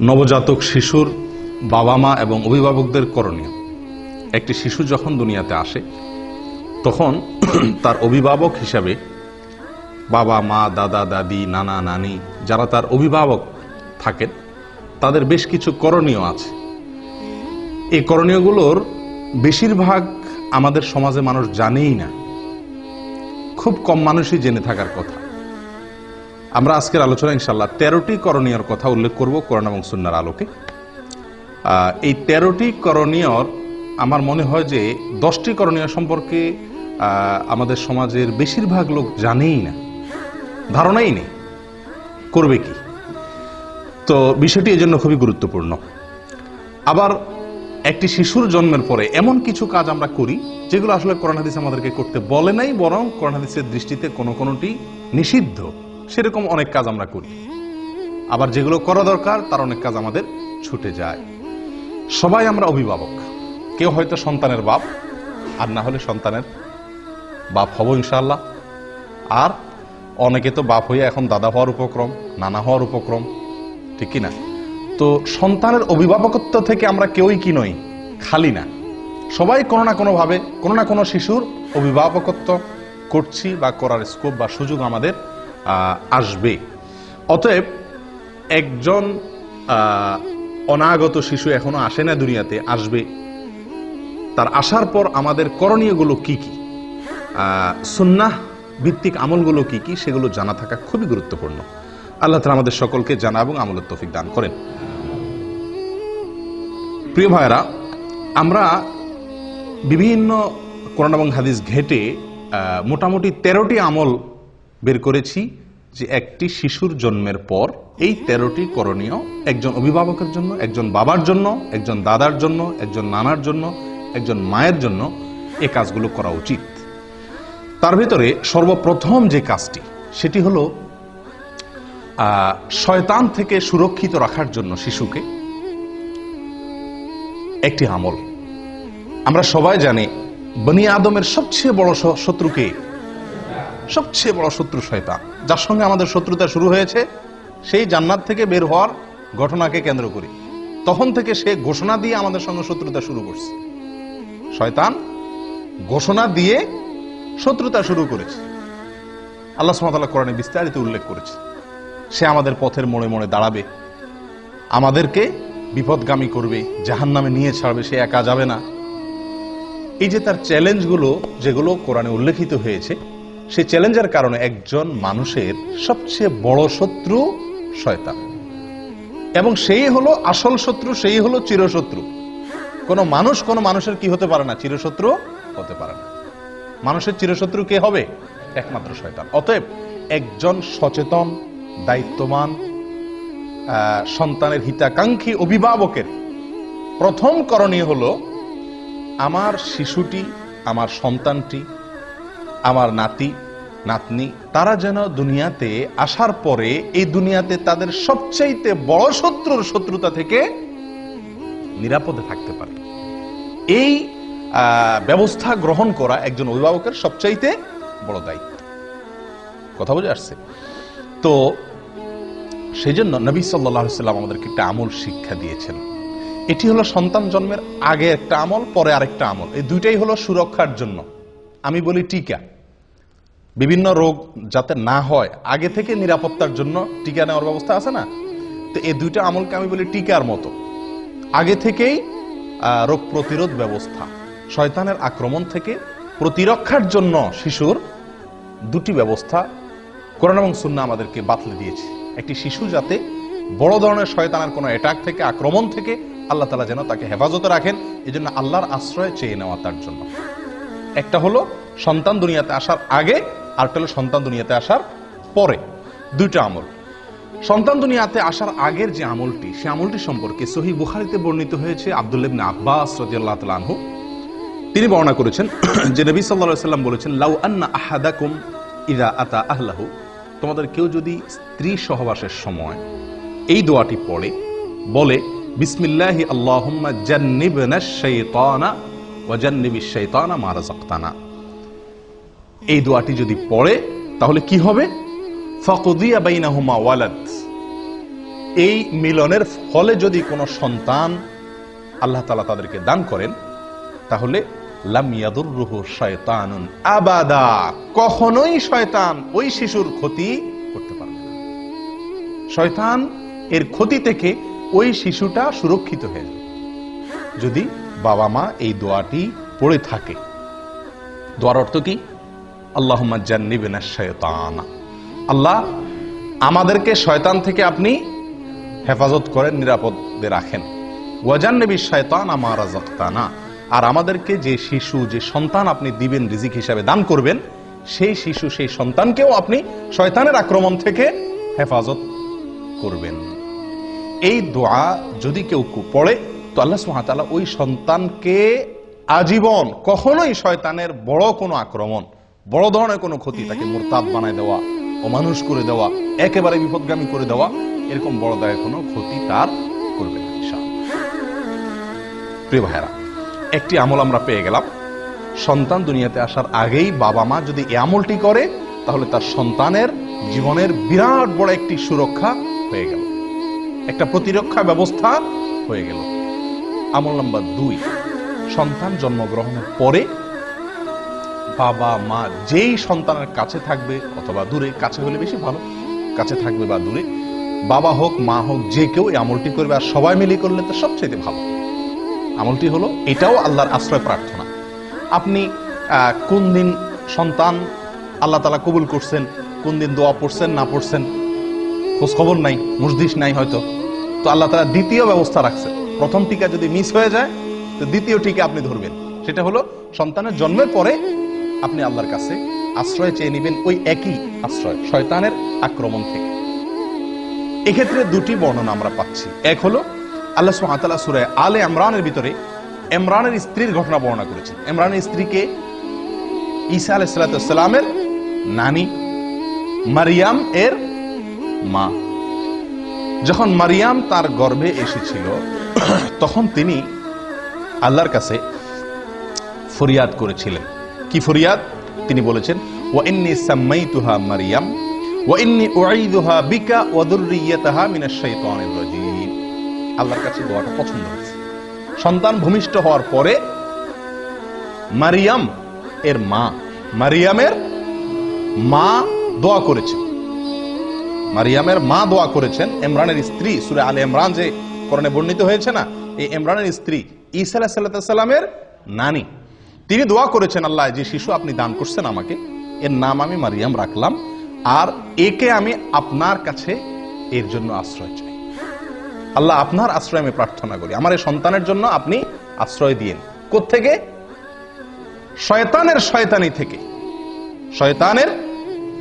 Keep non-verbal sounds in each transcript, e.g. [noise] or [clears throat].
নবজাতক শিশুর বাবা মা এবং অভিভাবকদের করণীয়। একটি শিশু যখন দুনিয়াতে আসে, তখন [clears throat] তার অভিভাবক হিসাবে বাবা, মা, দাদা, দাদি, নানা, নানি যারা তার অভিভাবক থাকেন, তাদের বেশ কিছু করণীয় আছে। এই করণীয়গুলোর বেশিরভাগ আমাদের সমাজে মানুষ জানেই না। খুব কম মানুষই জেনে থাকার কথা। আমরা আজকের আলোচনা ইনশাল্লাহ তেরোটি করণীয়র কথা উল্লেখ করব কোরআন এবং সুন্নার আলোকে। এই তেরোটি করণীয়র, আমার মনে হয় যে দশটি করণীয় সম্পর্কে আমাদের সমাজের বেশিরভাগ লোক জানেই না, ধারণাই নেই, করবে কি? তো বিষয়টি এজন্য খুবই গুরুত্বপূর্ণ। আবার একটি শিশুর জন্মের পরে এমন কিছু কাজ আমরা করি, যেগুলো আসলে কোরআন হাদিস আমাদেরকে করতে বলে নাই, বরং হাদিসের দৃষ্টিতে কোনো কোনোটি নিষিদ্ধ। সেরকম অনেক কাজ আমরা করি। আবার যেগুলো করা দরকার, তার অনেক কাজ আমাদের ছুটে যায়। সবাই আমরা অভিভাবক। কেউ হয়তো সন্তানের বাপ, আর না হলে সন্তানের বাপ হব ইনশাল্লাহ আর অনেকে তো বাপ হয়ে এখন দাদা হওয়ার উপক্রম, নানা হওয়ার উপক্রম, ঠিক না তো সন্তানের অভিভাবকত্ব থেকে আমরা কেউই কি নই, খালি না। সবাই কোনো না কোনোভাবে, কোনো না কোনো শিশুর অভিভাবকত্ব করছি বা করার স্কোপ বা সুযোগ আমাদের আসবে। অতএব একজন অনাগত শিশু এখনও আসে না দুনিয়াতে, আসবে। তার আসার পর আমাদের করণীয়গুলো কি কি? সুন্নাহ ভিত্তিক আমলগুলো কি কি? সেগুলো জানা থাকা খুবই গুরুত্বপূর্ণ। আল্লাহ তালা আমাদের সকলকে জানা এবং আমলের তৌফিক দান করেন। প্রিয় ভাইরা আমরা বিভিন্ন কোরআন এবং হাদিস ঘেটে মোটামুটি তেরোটি আমল বের করেছি যে একটি শিশুর জন্মের পর এই তেরোটি করণীয় একজন অভিভাবকের জন্য, একজন বাবার জন্য, একজন দাদার জন্য, একজন নানার জন্য, একজন মায়ের জন্য এ কাজগুলো করা উচিত। তার ভিতরে সর্বপ্রথম যে কাজটি, সেটি হলো শয়তান থেকে সুরক্ষিত রাখার জন্য শিশুকে একটি আমল। আমরা সবাই জানি, বনি আদমের সবচেয়ে বড় শত্রুকে সবচেয়ে বড় শত্রু শয়তান, যার সঙ্গে আমাদের শত্রুতা শুরু হয়েছে, সেই জান্নাত থেকে বের হওয়ার ঘটনাকে কেন্দ্র করি। তখন থেকে সে ঘোষণা দিয়ে আমাদের সঙ্গে শত্রুতা শুরু করছে। শয়তান ঘোষণা দিয়ে শত্রুতা শুরু করেছে। আল্লাহ সুমাতাল্লাহ কোরআনে বিস্তারিত উল্লেখ করেছে। সে আমাদের পথের মোড়ে মোড়ে দাঁড়াবে। আমাদেরকে বিপদগামী করবে জাহান নামে নিয়ে ছাড়বে, সে একা যাবে না। এই যে তার চ্যালেঞ্জগুলো যেগুলো কোরআনে উল্লেখিত হয়েছে সেই চ্যালেঞ্জের কারণে একজন মানুষের সবচেয়ে বড় শত্রু শয়তান। এবং সেই হলো আসল শত্রু সেই হলো চিরশত্রু। কোনো মানুষ কোনো মানুষের কি হতে পারে না চিরশত্রু হতে পারে না। মানুষের চিরশত্রু কে হবে? একমাত্র শয়তান। অতএব একজন সচেতন দায়িত্ববান আহ, সন্তানের হিতাকাঙ্ক্ষী অভিভাবকের প্রথম করণীয় হলো আমার শিশুটি আমার সন্তানটি আমার নাতি, নাতনি, তারা যেন দুনিয়াতে আসার পরে এই দুনিয়াতে তাদের সবচাইতে বড় শত্রুর শত্রুতা থেকে নিরাপদে থাকতে পারে। এই ব্যবস্থা গ্রহণ করা একজন অভিভাবকের সবচাইতে বড় দায়িত্ব। কথা বুঝে আসছে? তো সেই জন্য নবী সাল্লাহ সাল্লাম আমাদেরকে একটা আমল শিক্ষা দিয়েছেন। এটি হলো সন্তান জন্মের আগে একটা আমল, পরে আরেকটা আমল। এই দুইটাই হলো সুরক্ষার জন্য। আমি বলি টিকা। বিভিন্ন রোগ যাতে না হয়, আগে থেকে নিরাপত্তার জন্য টিকা নেওয়ার ব্যবস্থা আছে না? তো এই দুইটা আমলকে আমি বলি টিকার মতো। আগে থেকেই রোগ প্রতিরোধ ব্যবস্থা। শয়তানের আক্রমণ থেকে প্রতিরক্ষার জন্য শিশুর দুটি ব্যবস্থা কোরআন এবং সুন্না আমাদেরকে বাতলে দিয়েছে। একটি শিশু যাতে বড় ধরনের শয়তানের কোনো অ্যাটাক থেকে, আক্রমণ থেকে আল্লাহ তালা যেন তাকে হেফাজতে রাখেন এই জন্য আল্লাহর আশ্রয় চেয়ে নেওয়া তার জন্য। একটা হলো, সন্তান দুনিয়াতে আসার আগে আরেকটা হলো সন্তান দুনিয়াতে আসার পরে। দুইটা আমল। সন্তান দুনিয়াতে আসার আগের যে আমলটি, সে আমলটি সম্পর্কে সহি বুখারিতে বর্ণিত হয়েছে আব্দুল্লাবনে আব্বাস রাদিয়াল্লাহু তাআলা তিনি বর্ণনা করেছেন যে নবী আলাইহি সাল্লাম বলেছেন, লাউ আন্না আহাদাকুম ইদা আতা আহলাহু। তোমাদের কেউ যদি স্ত্রী সহবাসের সময় এই দোয়াটি পড়ে, বলে, বিসমিল্লাহি আল্লাহুম্মা জান্নিবনা শাইতানা ওয়া জান্নিবিশ শাইতানা মা রাযাকতানা। এই দোয়াটি যদি পড়ে, তাহলে কি হবে? ফাকুদিয়া বাইনাহুমা ওয়ালাদ। এই মিলনের ফলে যদি কোনো সন্তান আল্লাহ তালা তাদেরকে দান করেন, তাহলে আবাদা। কখনোই শয়তান ওই শিশুর ক্ষতি করতে পারবে না। শয়তান এর ক্ষতি থেকে ওই শিশুটা সুরক্ষিত হয়ে যাবে। যদি বাবা মা এই দোয়াটি পড়ে থাকে, দোয়ার অর্থ কি? আল্লাহ জান্নিবেনা শয়তানা। আল্লাহ আমাদেরকে শয়তান থেকে আপনি হেফাজত করেন, নিরাপদে রাখেন। ওয়াজান্নবী শয়তান আমার রাজাক্তানা আর আমাদেরকে যে শিশু, যে সন্তান আপনি দিবেন, রিজিক হিসাবে দান করবেন, সেই শিশু, সেই সন্তানকেও আপনি শয়তানের আক্রমণ থেকে হেফাজত করবেন। এই দোয়া যদি কেউ পড়ে, তো আল্লাহ সুহাতালা ওই সন্তানকে আজীবন কখনোই শয়তানের বড় কোনো আক্রমণ বড় ধরনের কোনো ক্ষতি তাকে মোরতাদ বানায় দেওয়া, অমানুষ করে দেওয়া, একেবারে বিপদগামী করে দেওয়া, এরকম বড় দায় কোনো ক্ষতি তার করবে না প্রিয় ভাইরা একটি আমল আমরা পেয়ে গেলাম। সন্তান দুনিয়াতে আসার আগেই বাবা মা যদি এ আমলটি করে, তাহলে তার সন্তানের জীবনের বিরাট বড় একটি সুরক্ষা হয়ে গেল। একটা প্রতিরক্ষা ব্যবস্থা হয়ে গেল। আমল নাম্বার দুই, সন্তান জন্মগ্রহণের পরে বাবা, মা, যেই সন্তানের কাছে থাকবে, অথবা দূরে, কাছে হলে বেশি ভালো। কাছে থাকবে বা দূরে, বাবা হোক, মা হোক, যে কেউ এই আমলটি করবে আর সবাই মিলে করলে তো সবচেয়ে ভালো। আমলটি হলো, এটাও আল্লাহর আশ্রয় প্রার্থনা। আপনি কোন দিন সন্তান আল্লাহ তালা কবুল করছেন, কোন দিন দোয়া পড়ছেন, না পড়ছেন, খোঁজ খবর নাই মুসদিস নাই হয়তো, তো আল্লাহ তালা দ্বিতীয় ব্যবস্থা রাখছে। প্রথম টিকা যদি মিস হয়ে যায়, তো দ্বিতীয় টিকা আপনি ধরবেন। সেটা হলো, সন্তানের জন্মের পরে আপনি আল্লাহর কাছে আশ্রয় চেয়ে নেবেন ওই একই আশ্রয়, শয়তানের আক্রমণ থেকে। এক্ষেত্রে দুটি বর্ণনা আমরা পাচ্ছি। এক হলো, আল্লাহ সুহাতাল্লাহ সুরায় আলে ইমরানের ভিতরে ইমরানের স্ত্রীর ঘটনা বর্ণনা করেছেন। ইমরানের স্ত্রীকে ঈসা আলাইসালামের নানি মারিয়াম এর মা। যখন মারিয়াম তার গর্ভে এসেছিল, তখন তিনি আল্লাহর কাছে ফরিয়াদ করেছিলেন। কি ফরিয়াদ? তিনি বলেছেন ওয়া ইন্নী সাম্মাইতুহা মারিয়াম বিকা আল্লাহর কাছে দোয়াটা পছন্দ হয়েছে। সন্তান ভূমিষ্ঠ হওয়ার পরে মারিয়াম এর মা, মারিয়ামের মা দোয়া করেছেন। মারিয়ামের মা দোয়া করেছেন ইমরানের স্ত্রী, সুরে আলে ইমরান যে করণে বর্ণিত হয়েছে না, এই ইমরানের স্ত্রী ঈসা সাল্লামের নানি। তিনি দোয়া করেছেন, আল্লাহ, যে শিশু আপনি দান করছেন আমাকে, এর নাম আমি মারিয়াম রাখলাম, আর একে আমি আপনার কাছে এর জন্য আশ্রয় চাই। আল্লাহ, আপনার আশ্রয় আমি প্রার্থনা করি। আমার এই সন্তানের জন্য আপনি আশ্রয় দিয়েন। থেকে শয়তানের শয়তানি থেকে। শয়তানের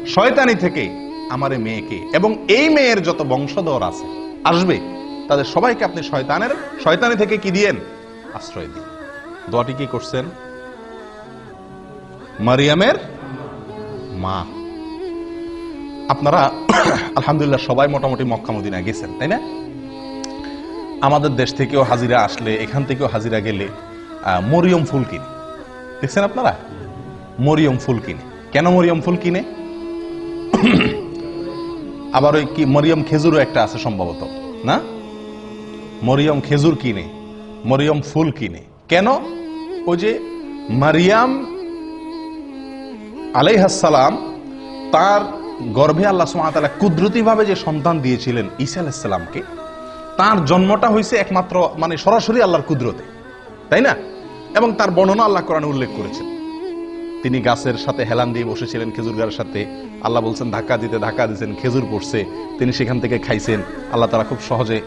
শয়তানি থেকে আমার এই মেয়েকে। এবং এই মেয়ের যত বংশধর আছে, আসবে, তাদের সবাইকে আপনি শয়তানের শয়তানি থেকে কি দিয়েন? আশ্রয় দিন। দোয়াটি কি করছেন? মারিয়ামের মা। আপনারা, [coughs] আলহামদুলিল্লাহ, সবাই মোটামুটি মক্কা মদিনা গেছেন, তাই না? আমাদের দেশ থেকেও হাজিরা আসলে, এখান থেকেও হাজিরা গেলে মরিয়ম ফুল কিনে। দেখছেন আপনারা? মরিয়ম ফুল কিনে। কেন মরিয়ম ফুল কিনে? [coughs] আবার ওই কি, মরিয়ম খেজুরও একটা আছে সম্ভবত, না? মরিয়ম খেজুর কিনে, মরিয়ম ফুল কিনে। কেন? ওই যে মারিয়াম আলাইহাসালাম তার গর্ভে আল্লাহ সুমাতালা কুদরতি ভাবে যে সন্তান দিয়েছিলেন ঈসা আলাইসাল্লামকে তার জন্মটা হয়েছে একমাত্র মানে সরাসরি আল্লাহর কুদরতে, তাই না? এবং তার বর্ণনা আল্লাহ কোরআনে উল্লেখ করেছেন। তিনি গাছের সাথে হেলান দিয়ে বসেছিলেন খেজুর গাছের সাথে। আল্লাহ বলছেন, ধাক্কা দিতে, ধাক্কা দিয়েছেন খেজুর পড়ছে। তিনি সেখান থেকে খাইছেন। আল্লাহ তারা খুব সহজে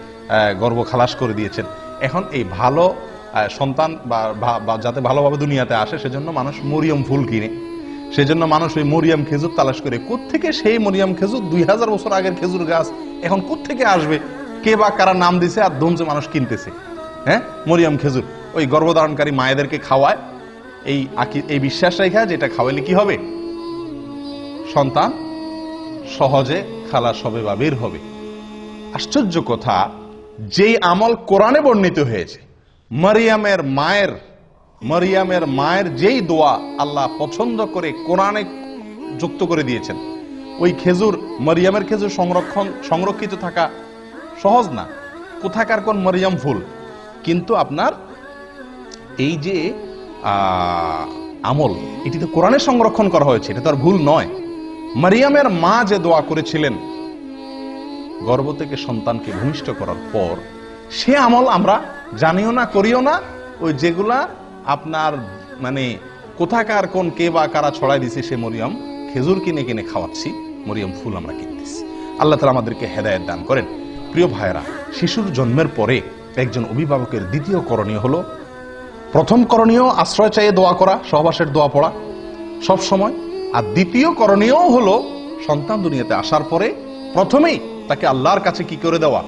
গর্ব খালাস করে দিয়েছেন। এখন এই ভালো সন্তান বা যাতে ভালোভাবে দুনিয়াতে আসে, সেজন্য মানুষ মরিয়ম ফুল কিনে। সেজন্য মানুষ ওই মরিয়াম খেজুর তালাশ করে, কোত্থেকে সেই মরিয়াম খেজুর? দুই হাজার বছর আগের খেজুর গাছ, এখন কোত্থেকে আসবে? কে বা কারা নাম দিছে আর ধুমছে মানুষ কিনতেছে? হ্যাঁ? মরিয়াম খেজুর, ওই গর্ভধারণকারী মায়েদেরকে খাওয়ায়, এই এই বিশ্বাস রেখা যেটা খাওয়াইলে কি হবে? সন্তান সহজে খালাস হবে বা বের হবে। আশ্চর্য কথা, যেই আমল কোরআনে বর্ণিত হয়েছে, মারিয়ামের মায়ের মারিয়ামের মায়ের যেই দোয়া আল্লাহ পছন্দ করে কোরআনে যুক্ত করে দিয়েছেন, ওই খেজুর, মারিয়ামের খেজুর সংরক্ষণ, সংরক্ষিত থাকা সহজ না। কোথাকার কোন মরিয়ম ফুল কিন্তু আপনার এই যে আমল এটি তো কোরআনে সংরক্ষণ করা হয়েছে, এটা তো আর ভুল নয়। মারিয়ামের মা যে দোয়া করেছিলেন, গর্ভ থেকে সন্তানকে ভূমিষ্ঠ করার পর, সে আমল আমরা জানিও না, করিও না, ওই যেগুলা আপনার মানে কোথাকার কোন কে বা কারা ছড়াই দিছে সে মরিয়ম? খেজুর কিনে কিনে খাওয়াচ্ছি, মরিয়ম ফুল আমরা কিনতেছি। আল্লাহ তালা আমাদেরকে হেদায়ত দান করেন। প্রিয় ভাইয়েরা, শিশুর জন্মের পরে একজন অভিভাবকের দ্বিতীয় করণীয় হলো, প্রথম করণীয় আশ্রয় চাইয়ে দোয়া করা, সহবাসের দোয়া পড়া। সব সময়। আর দ্বিতীয় করণীয় হলো, সন্তান দুনিয়াতে আসার পরে প্রথমেই তাকে আল্লাহর কাছে কি করে দেওয়া?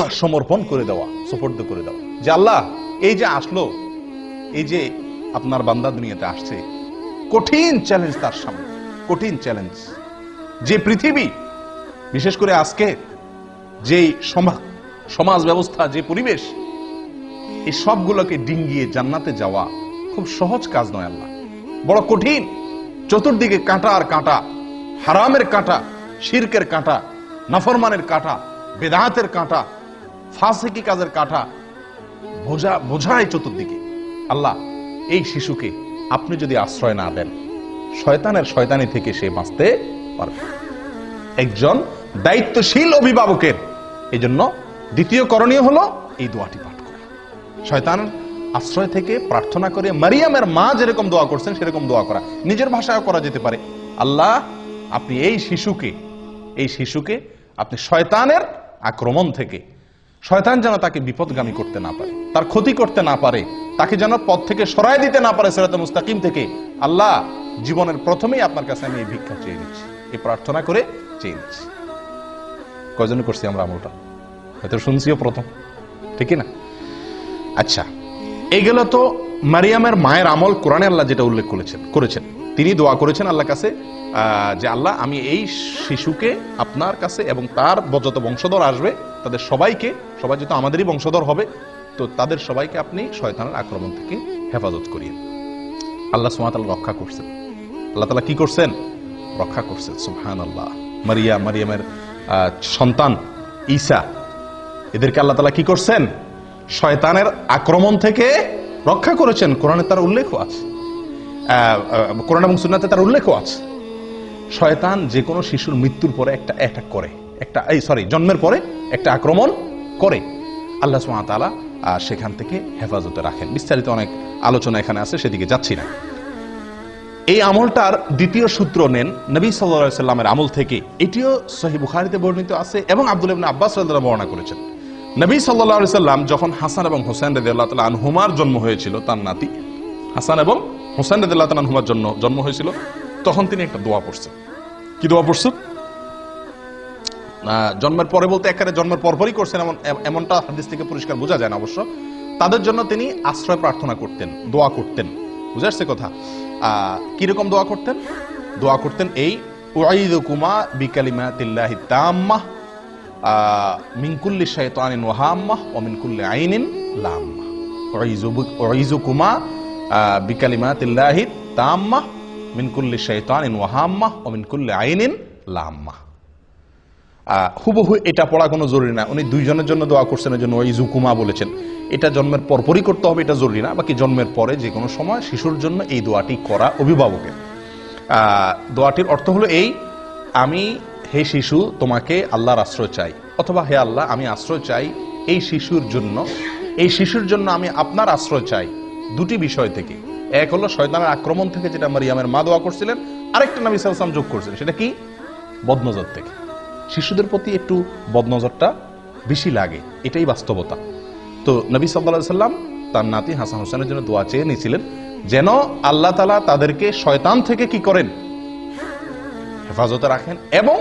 [coughs] সমর্পণ করে দেওয়া, সুপর্দ করে দেওয়া। যে আল্লাহ এই যে আসলো, এই যে আপনার বান্দা দুনিয়াতে আসছে, কঠিন চ্যালেঞ্জ তার সামনে, কঠিন চ্যালেঞ্জ যে পৃথিবী, বিশেষ করে আজকে যে সমা- সমাজ ব্যবস্থা, যে পরিবেশ, এই সবগুলোকে ডিঙ্গিয়ে জান্নাতে যাওয়া খুব সহজ কাজ নয় আল্লাহ। বড় কঠিন, চতুর্দিকে কাঁটা আর কাঁটা, হারামের কাঁটা, শিরকের কাঁটা, নাফরমানের কাঁটা বেদাহাতের কাঁটা, ফাসিকি কাজের কাঁটা বোঝা বোঝায় চতুর্দিকে। আল্লাহ, এই শিশুকে আপনি যদি আশ্রয় না দেন, শয়তানের শয়তানি থেকে সে বাঁচতে পারবে একজন দায়িত্বশীল অভিভাবকের। এই জন্য দ্বিতীয় করণীয় হলো এই দোয়াটি পাঠ করা। শয়তান আশ্রয় থেকে প্রার্থনা করে মারিয়ামের মা যেরকম দোয়া করছেন, সেরকম দোয়া করা। নিজের ভাষায় করা যেতে পারে। আল্লাহ, আপনি এই শিশুকে এই শিশুকে আপনি শয়তানের আক্রমণ থেকে শয়তান যেন তাকে বিপদগামী করতে না পারে, তার ক্ষতি করতে না পারে, তাকে যেন পথ থেকে সরাই দিতে না পারে সেরাতে মুস্তাকিম থেকে, আল্লাহ জীবনের প্রথমেই আপনার কাছে আমি এই ভিক্ষা চেয়ে নিচ্ছি, এই প্রার্থনা করে চেয়ে নিচ্ছি। কয়জন করছি আমরা আমলটা? হয়তো শুনছিও প্রথম, ঠিক না? আচ্ছা এগুলো তো মারিয়ামের মায়ের আমল কোরআনে আল্লাহ যেটা উল্লেখ করেছেন করেছেন। তিনি দোয়া করেছেন আল্লাহ কাছে যে আল্লাহ, আমি এই শিশুকে আপনার কাছে এবং তার যত বংশধর আসবে, তাদের সবাইকে, সবাই যেহেতু আমাদেরই বংশধর হবে, তো তাদের সবাইকে আপনি শয়তানের আক্রমণ থেকে হেফাজত করিয়ে আল্লাহ সুমাতাল রক্ষা করছেন। আল্লাহ তালা কি করছেন? রক্ষা করছেন সুহান আল্লাহ মারিয়া, মারিয়ামের সন্তান ঈসা, এদেরকে আল্লাহ তালা কি করছেন? শয়তানের আক্রমণ থেকে রক্ষা করেছেন। কোরআনে তার উল্লেখও আছে। কোরআন এবং সুন্নাতে তার উল্লেখও আছে। শয়তান যে কোনো শিশুর মৃত্যুর পরে একটা অ্যাটাক করে। একটা, এই সরি জন্মের পরে একটা আক্রমণ করে। আল্লাহ সুমাতালা সেখান থেকে হেফাজতে রাখেন। বিস্তারিত অনেক আলোচনা এখানে আছে, সেদিকে যাচ্ছি না। এই আমলটার দ্বিতীয় সূত্র নেন নবী সাল্লা সাল্লামের আমল থেকে। এটিও সহি বুখারিতে বর্ণিত আছে এবং আব্দুল ইবনে আব্বাস রাদিয়াল্লাহু বর্ণনা করেছেন। নবী সাল্লাহ সাল্লাম যখন হাসান এবং হোসেন রাদিয়াল্লাহু তাআলা আনহুমার জন্ম হয়েছিল, তার নাতি হাসান এবং হোসেন রাদিয়াল্লাহু তাআলা আনহুমার জন্য জন্ম হয়েছিল তখন তিনি একটা দোয়া পড়ছেন। কি দোয়া পড়ছেন? জন্মের পরে বলতে একেবারে জন্মের পরপরই করছেন এমন এমনটা হাদিস থেকে পরিষ্কার বোঝা যায় না অবশ্য। তাদের জন্য তিনি আশ্রয় প্রার্থনা করতেন দোয়া করতেন। বুঝে আসছে কথা? কীরকম দোয়া করতেন? দোয়া করতেন এই উআইদুকুমা বিকালিমাতিল্লাহি তাম্মাহ আহ, মিন কুল্লি শাইতানিন ওয়াহাম্মাহ ওয়া মিন কুল্লি আইনিন লাম্মাহ। উআইযুকুমা আহ, বিকালিমাতিল্লাহি তাম্মাহ মিন কুল্লি শাইতানিন ওয়াহাম্মাহ ওয়া মিন কুল্লি আইনিন লাম্মাহ। আহ, হুবহু এটা পড়া কোনো জরুরি না। উনি দুইজনের জন্য দোয়া করছেন এই জন্য ওই জুকুমা বলেছেন। এটা জন্মের পরপরই করতে হবে এটা জরুরি না। বাকি জন্মের পরে যে কোনো সময় শিশুর জন্য এই দোয়াটি করা অভিভাবকের। দোয়াটির অর্থ হলো এই আমি হে শিশু তোমাকে আল্লাহর আশ্রয় চাই। অথবা হে আল্লাহ আমি আশ্রয় চাই এই শিশুর জন্য। এই শিশুর জন্য আমি আপনার আশ্রয় চাই। দুটি বিষয় থেকে। এক হলো শয়তানের আক্রমণ থেকে যেটা মারিয়ামের মা দোয়া করছিলেন, আরেকটা নবী সালসাম যোগ করছিলেন, সেটা কি? বদনজর থেকে। শিশুদের প্রতি একটু বদনজরটা বেশি লাগে, এটাই বাস্তবতা। তো নবী সাল্লা সাল্লাম তার নাতি হাসান হোসেনের জন্য দোয়া চেয়ে নিয়েছিলেন, যেন আল্লাহ তালা তাদেরকে শয়তান থেকে কি করেন? হেফাজতে রাখেন এবং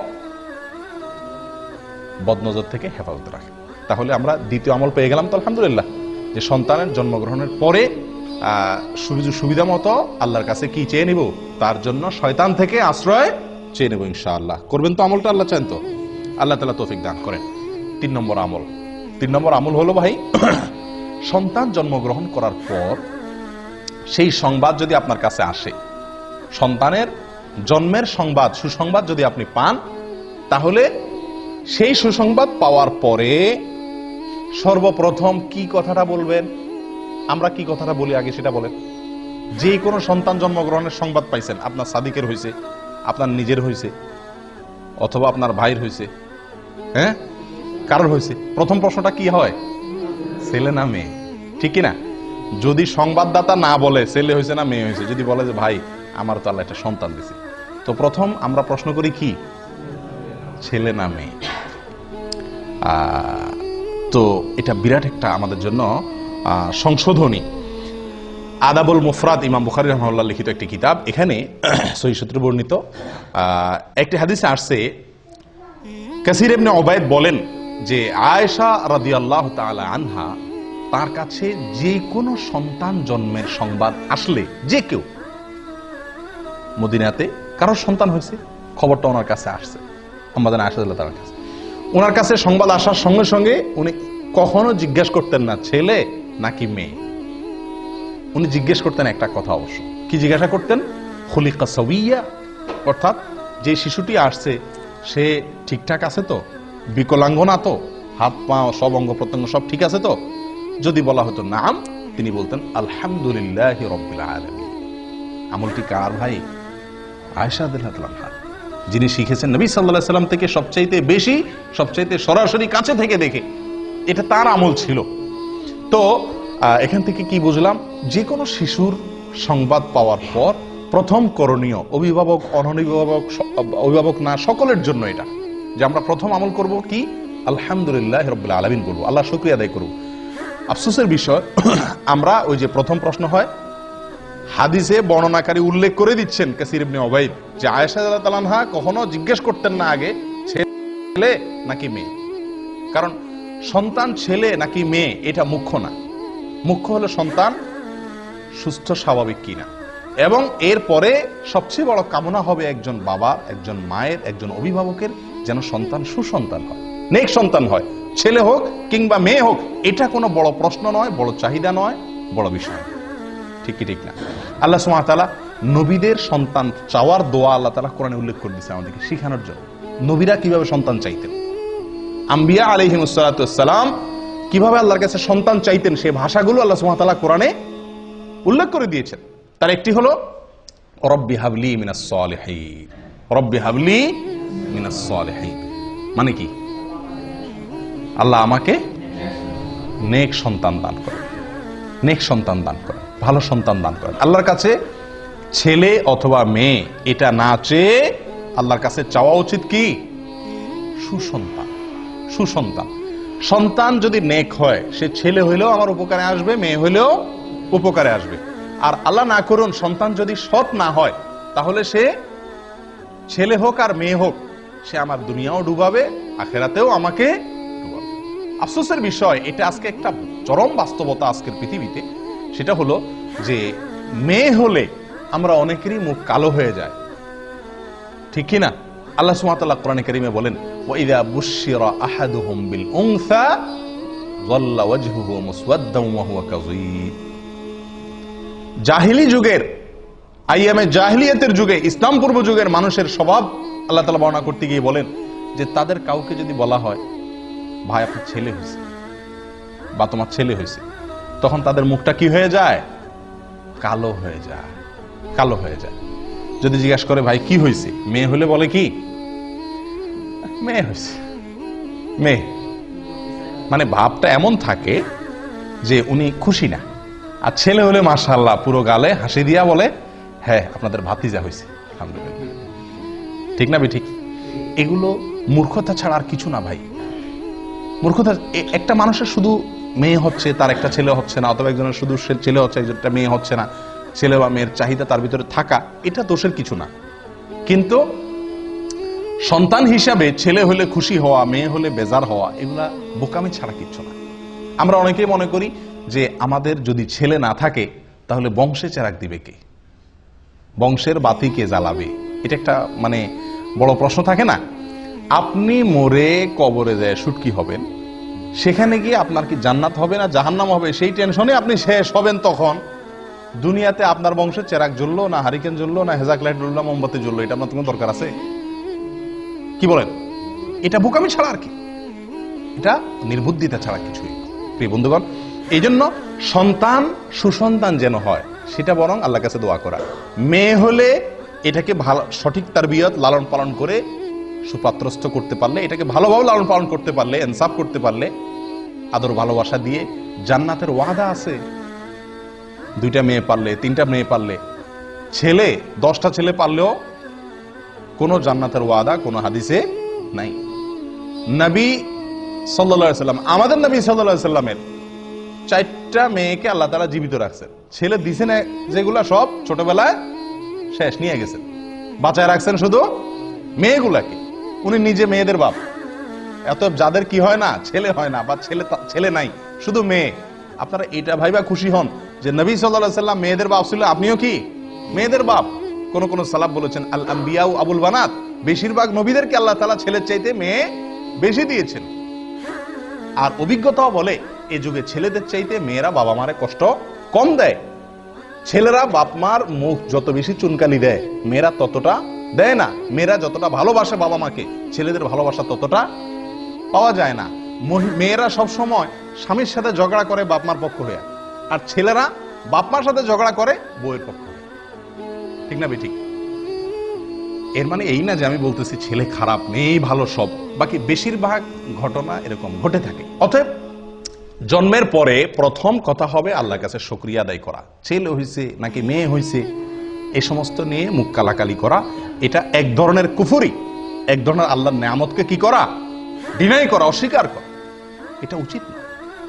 বদনজর থেকে হেফাজতে রাখেন। তাহলে আমরা দ্বিতীয় আমল পেয়ে গেলাম তো আলহামদুলিল্লাহ, যে সন্তানের জন্মগ্রহণের পরে সুবিধা মতো আল্লাহর কাছে কি চেয়ে নিব? তার জন্য শয়তান থেকে আশ্রয় চেয়ে নেব ইনশাআল্লাহ। করবেন তো আমলটা, আল্লাহ চান তো? আল্লাহ তালা তৌফিক দান করেন। তিন নম্বর আমল। তিন নম্বর আমল হলো ভাই, [clears throat] সন্তান জন্মগ্রহণ করার পর সেই সংবাদ যদি আপনার কাছে আসে, সন্তানের জন্মের সংবাদ, সুসংবাদ যদি আপনি পান, তাহলে সেই সুসংবাদ পাওয়ার পরে সর্বপ্রথম কি কথাটা বলবেন? আমরা কি কথাটা বলি আগে সেটা বলেন। যে কোনো সন্তান জন্মগ্রহণের সংবাদ পাইছেন, আপনার সাদিকের হয়েছে আপনার নিজের হয়েছে অথবা আপনার ভাইয়ের হয়েছে হ্যাঁ? কারোর হয়েছে প্রথম প্রশ্নটা কি হয়? ছেলে না মেয়ে? ঠিক না যদি সংবাদদাতা না বলে ছেলে হয়েছে না মেয়ে হয়েছে যদি বলে যে, ভাই, আমার তো আল্লাহ একটা সন্তান দিছে। তো প্রথম আমরা প্রশ্ন করি কি? ছেলে না মেয়ে? তো এটা বিরাট একটা আমাদের জন্য সংশোধনী। আদাবুল মুফরাদ ইমাম বুখারি রহমাল্লাহ লিখিত একটি কিতাব। এখানে [clears throat] সহি সূত্রে বর্ণিত একটি হাদিসে আসছে, কাসির এমনি ওবায়দ বলেন যে, আয়েশা রাদিয়াল্লাহু তাআলা আনহা তার কাছে যে কোনো সন্তান জন্মের সংবাদ আসলে যে কেউ মদিনাতে কারোর সন্তান হয়েছে, খবরটা ওনার কাছে আসছে আমাদের আয়েশা রাদিয়াল্লাহু তাআলার কাছে। ওনার কাছে সংবাদ আসার সঙ্গে সঙ্গে উনি কখনো জিজ্ঞেস করতেন না, ছেলে নাকি মেয়ে? উনি জিজ্ঞেস করতেন একটা কথা অবশ্য। কি জিজ্ঞাসা করতেন? খলিকা সবিয়া অর্থাৎ যে শিশুটি আসছে, সে ঠিকঠাক আছে তো? বিকলাঙ্গ না তো? হাত, পা, সব অঙ্গ প্রত্যঙ্গ সব ঠিক আছে তো? যদি বলা হতো নাম, তিনি বলতেন, আলহামদুলিল্লাহ আমলটি কার ভাই? আয়সা আদিল্লাহ যিনি শিখেছেন নবী সাল্লাহ সাল্লাম থেকে সবচাইতে বেশি, সবচাইতে সরাসরি কাছে থেকে দেখে। এটা তার আমল ছিল। তো এখান থেকে কি বুঝলাম? যে কোনো শিশুর সংবাদ পাওয়ার পর প্রথম করণীয় অভিভাবক, অনভিভাবক অভিভাবক না, সকলের জন্য এটা যে আমরা প্রথম আমল করব কি? আলহামদুলিল্লাহ রব্বুল আলমিন করব। আল্লাহ শুক্রিয়া আদায় করব আফসোসের বিষয়, [clears throat] আমরা ওই যে প্রথম প্রশ্ন হয়, হাদিসে বর্ণনাকারী উল্লেখ করে দিচ্ছেন কাসির ইবনে ওবাইদ, যে আয়েশা তাআলা কখনো জিজ্ঞেস করতেন না আগে, ছেলে নাকি মেয়ে? কারণ সন্তান ছেলে নাকি মেয়ে, এটা মুখ্য না। মুখ্য হলো সন্তান সুস্থ, স্বাভাবিক কিনা। এবং এরপরে সবচেয়ে বড় কামনা হবে একজন বাবা, একজন মায়ের, একজন অভিভাবকের যেন সন্তান সুসন্তান হয়, নেক সন্তান হয়। ছেলে হোক কিংবা মেয়ে হোক, এটা কোনো বড় প্রশ্ন নয়, বড় চাহিদা নয়, বড় বিষয়। ঠিক কি, ঠিক না? আল্লাহ সুমাতালা নবীদের সন্তান চাওয়ার দোয়া আল্লাহ তালা কোরআনে উল্লেখ করে দিচ্ছে আমাদেরকে শিখানোর জন্য। নবীরা কীভাবে সন্তান চাইতেন? আম্বিয়া আলহিমসালাম কীভাবে আল্লাহর কাছে সন্তান চাইতেন সেই ভাষাগুলো আল্লাহ সুমাতালা কোরআনে উল্লেখ করে দিয়েছেন। তার একটি হলো, রব্বি হাবলি মিনাস সালিহিন, রব্বি হাবলি মিনাস সালিহিন। মানে কি? আল্লাহ আমাকে নেক সন্তান দান করেন। নেক সন্তান দান করেন, ভালো সন্তান দান করেন। আল্লাহর কাছে ছেলে অথবা মেয়ে, এটা না চেয়ে আল্লাহর কাছে চাওয়া উচিত কি? সুসন্তান। সুসন্তান। সন্তান যদি নেক হয়, সে ছেলে হইলেও আমার উপকারে আসবে, মেয়ে হইলেও উপকারে আসবে। আর আল্লাহ না করুন, সন্তান যদি সৎ না হয়, তাহলে সে ছেলে হোক আর মেয়ে হোক, সে আমার দুনিয়াও ডুবাবে, আখেরাতেও আমাকে ডুবাবে। আফসোসের বিষয়, এটা আজকে একটা চরম বাস্তবতা আজকের পৃথিবীতে। সেটা হলো যে, মেয়ে হলে আমরা অনেকেরই মুখ কালো হয়ে যায়। ঠিক কি না? আল্লাহ সুমাতাল্লাহ কোরআনে করিমে বলেন ওয়াইদা বুশিরা আহাদুহুম বিল উনসা যাল্লা ওয়াজহুহু মুসওয়াদ্দাম ওয়া কাযীব। জাহিলি যুগের, আইয়ামে জাহিলিয়াতের যুগে, ইসলাম পূর্ব যুগের মানুষের স্বভাব আল্লাহ তাআলা বর্ণনা করতে গিয়ে বলেন যে তাদের কাউকে যদি বলা হয়, ভাই, আপনার ছেলে হয়েছে বা তোমার ছেলে হয়েছে, তখন তাদের মুখটা কি হয়ে যায়? কালো হয়ে যায়, কালো হয়ে যায়। যদি জিজ্ঞাসা করে, ভাই, কি হয়েছে? মেয়ে হলে বলে কি? মেয়ে হয়েছে মেয়ে মানে ভাবটা এমন থাকে যে উনি খুশি না। আর ছেলে হলে মাশাল্লাহ পুরো গালে হাসি দিয়া বলে হ্যাঁ আপনাদের ভাতিজা হয়েছে। ঠিক না ঠিক এগুলো মূর্খতা ছাড়া আর কিছু না ভাই। মূর্খতা একটা মানুষের শুধু মেয়ে হচ্ছে, তার একটা ছেলে হচ্ছে না, অথবা একজনের শুধু ছেলে হচ্ছে, একজনটা মেয়ে হচ্ছে না। ছেলে বা মেয়ের চাহিদা তার ভিতরে থাকা, এটা দোষের কিছু না। কিন্তু সন্তান হিসাবে ছেলে হলে খুশি হওয়া, মেয়ে হলে বেজার হওয়া, এগুলা বোকামি ছাড়া কিচ্ছু না। আমরা অনেকেই মনে করি যে আমাদের যদি ছেলে না থাকে, তাহলে বংশে চেরাক দিবে কে? বংশের বাতি কে জ্বালাবে? এটা একটা মানে বড় প্রশ্ন থাকে না? আপনি মরে কবরে যায় সুটকি হবেন, সেখানে গিয়ে আপনার কি জান্নাত হবে না জাহান্নাম হবে? সেই টেনশনে আপনি শেষ হবেন তখন। দুনিয়াতে আপনার বংশে চেরাক জ্বললো, না হারিকেন জ্বললো, না হেজাক লাইট জ্বললো মোমবাতি জ্বললো, এটা আপনার কোনো দরকার আছে? কি বলেন? এটা বোকামি ছাড়া আর কি? এটা নির্বুদ্ধিতা ছাড়া কিছুই। প্রিয় বন্ধুগণ এই জন্য সন্তান সুসন্তান যেন হয়, সেটা বরং আল্লাহ কাছে দোয়া করা। মেয়ে হলে এটাকে ভালো, সঠিক তার বিয়ত লালন পালন করে সুপাত্রস্থ করতে পারলে, এটাকে ভালোভাবে লালন পালন করতে পারলে এনসাফ করতে পারলে, আদর ভালোবাসা দিয়ে জান্নাতের ওয়াদা আছে। দুইটা মেয়ে পারলে, তিনটা মেয়ে পারলে, ছেলে, দশটা ছেলে পারলেও কোনো জান্নাতের ওয়াদা, কোনো হাদিসে নাই। নবী সাল্লা সাল্লাম, আমাদের নবী সাল্লা সাল্লামের চারটা মেয়েকে আল্লাহ তালা জীবিত রাখছেন। ছেলে দিছে না যেগুলা সব ছোটবেলায় শেষ, নিয়ে গেছেন। বাঁচায় রাখছেন শুধু মেয়েগুলাকে। উনি নিজে মেয়েদের বাপ। এত যাদের কি হয় না, ছেলে হয় না, বা ছেলে ছেলে নাই, শুধু মেয়ে। আপনারা এটা ভাইবা খুশি হন যে নবী সাল্লাহ সাল্লাম মেয়েদের বাপ ছিল, আপনিও কি? মেয়েদের বাপ। কোন কোন সালাব বলেছেন, আল আম্বিয়াউ আবুল বানাত। বেশিরভাগ নবীদেরকে আল্লাহ তালা ছেলের চাইতে মেয়ে বেশি দিয়েছেন। আর অভিজ্ঞতাও বলে, এ যুগে ছেলেদের চাইতে মেয়েরা বাবা মারে কষ্ট কম দেয়। ছেলেরা বাপ মার মুখ যত বেশি চুনকালি দেয়, মেয়েরা ততটা দেয় না। মেয়েরা যতটা ভালোবাসে বাবা মাকে, ছেলেদের ভালোবাসা ততটা পাওয়া যায় না। মেয়েরা সব সময় স্বামীর সাথে ঝগড়া করে বাপ মার পক্ষ হয়ে। আর ছেলেরা বাপ মার সাথে ঝগড়া করে বউয়ের পক্ষ ঠিক না ঠিক এর মানে এই না যে আমি বলতেছি ছেলে খারাপ মেয়েই ভালো সব, বাকি বেশিরভাগ ঘটনা এরকম ঘটে থাকে। অতএব, জন্মের পরে প্রথম কথা হবে আল্লাহর কাছে শুকরিয়া আদায় করা। ছেলে হইছে নাকি মেয়ে হইছে এই সমস্ত নিয়ে মুখ কালাকালি করা। এটা এক ধরনের কুফুরি, এক ধরনের আল্লাহর নেয়ামতকে কি করা? ডিনাই করা, অস্বীকার করা। এটা উচিত না।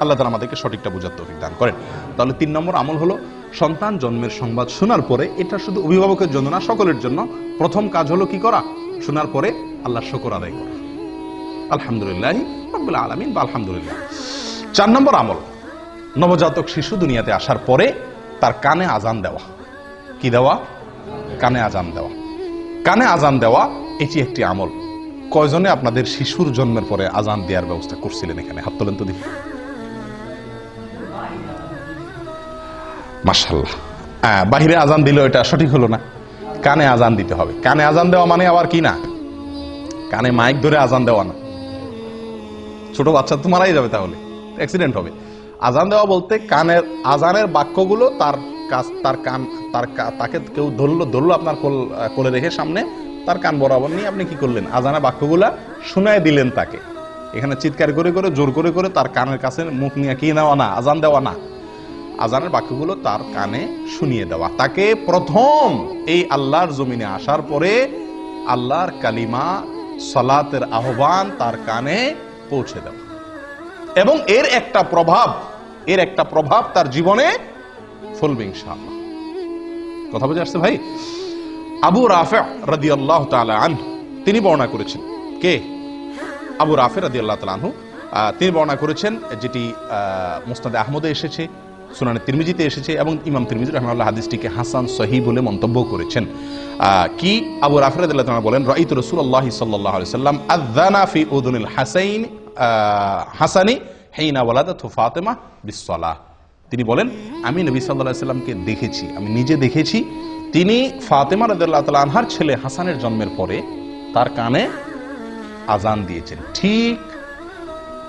আল্লাহ তালা আমাদেরকে সঠিকটা বোঝার তৌফিক দান করেন। তাহলে তিন নম্বর আমল হলো সন্তান জন্মের সংবাদ শোনার পরে এটা শুধু অভিভাবকের জন্য না, সকলের জন্য। প্রথম কাজ হলো কি করা? শোনার পরে আল্লাহর শকর আদায় করা। আলহামদুলিল্লাহ আলমিন বা আলহামদুলিল্লাহ। চার নম্বর আমল, নবজাতক শিশু দুনিয়াতে আসার পরে তার কানে আজান দেওয়া। কি দেওয়া? কানে আজান দেওয়া। কানে আজান দেওয়া, এটি একটি আমল। কয়জনে আপনাদের শিশুর জন্মের পরে আজান দেওয়ার ব্যবস্থা করছিলেন এখানে? হাত তোলেন তো দেখি। মার্শাল্লাহ হ্যাঁ বাহিরে আজান দিল এটা সঠিক হলো না। কানে আজান দিতে হবে। কানে আজান দেওয়া মানে আবার কি না? কানে মাইক ধরে আজান দেওয়া না। ছোট বাচ্চা তো মারাই যাবে তাহলে। অ্যাক্সিডেন্ট হবে। আজান দেওয়া বলতে কানের, আজানের বাক্যগুলো তার কাছ, তার কান, তার তাকে কেউ ধরলো ধরলো আপনার কোল, কোলে রেখে সামনে। তার কান বরাবর নিয়ে আপনি কি করলেন? আজানের বাক্যগুলা শুনায় দিলেন তাকে। এখানে চিৎকার করে করে, জোর করে করে তার কানের কাছে মুখ নিয়ে কি নেওয়া না, আজান দেওয়া না। আজানের বাক্যগুলো তার কানে শুনিয়ে দেওয়া। তাকে প্রথম এই আল্লাহর জমিনে আসার পরে আল্লাহর কালিমা, সলাতের আহ্বান তার কানে পৌঁছে দেওয়া। এবং এর একটা প্রভাব, এর একটা প্রভাব তার জীবনে ফলবে ইনশাআল্লাহ। কথা বুঝে আসছে ভাই? আবু রাফে রাদি আল্লাহ আন তিনি বর্ণনা করেছেন। কে? আবু রাফে রাদি আল্লাহ তালাহু তিনি বর্ণনা করেছেন, যেটি মুস্তাদে আহমদে এসেছে। সুনানে তিরমিজিতে এসেছে এবং ইমাম তিরমিজি রহমাল্লাহ হাদিসটিকে হাসান সহি বলে মন্তব্য করেছেন। কি? আবু রাফে রাদি আল্লাহ বলেন, রাইত রসুল্লাহ সাল্লাহ সাল্লাম আদানা ফি উদুনিল হাসাইন হাসানি হেইনা ওয়ালাদাত ফাতেমা বিসসালাহ। তিনি বলেন, আমি নবী সাল্লাহ সাল্লামকে দেখেছি, আমি নিজে দেখেছি। তিনি ফাতেমা রাদিয়াল্লাহু তাআলা আনহার ছেলে হাসানের জন্মের পরে তার কানে আজান দিয়েছেন। ঠিক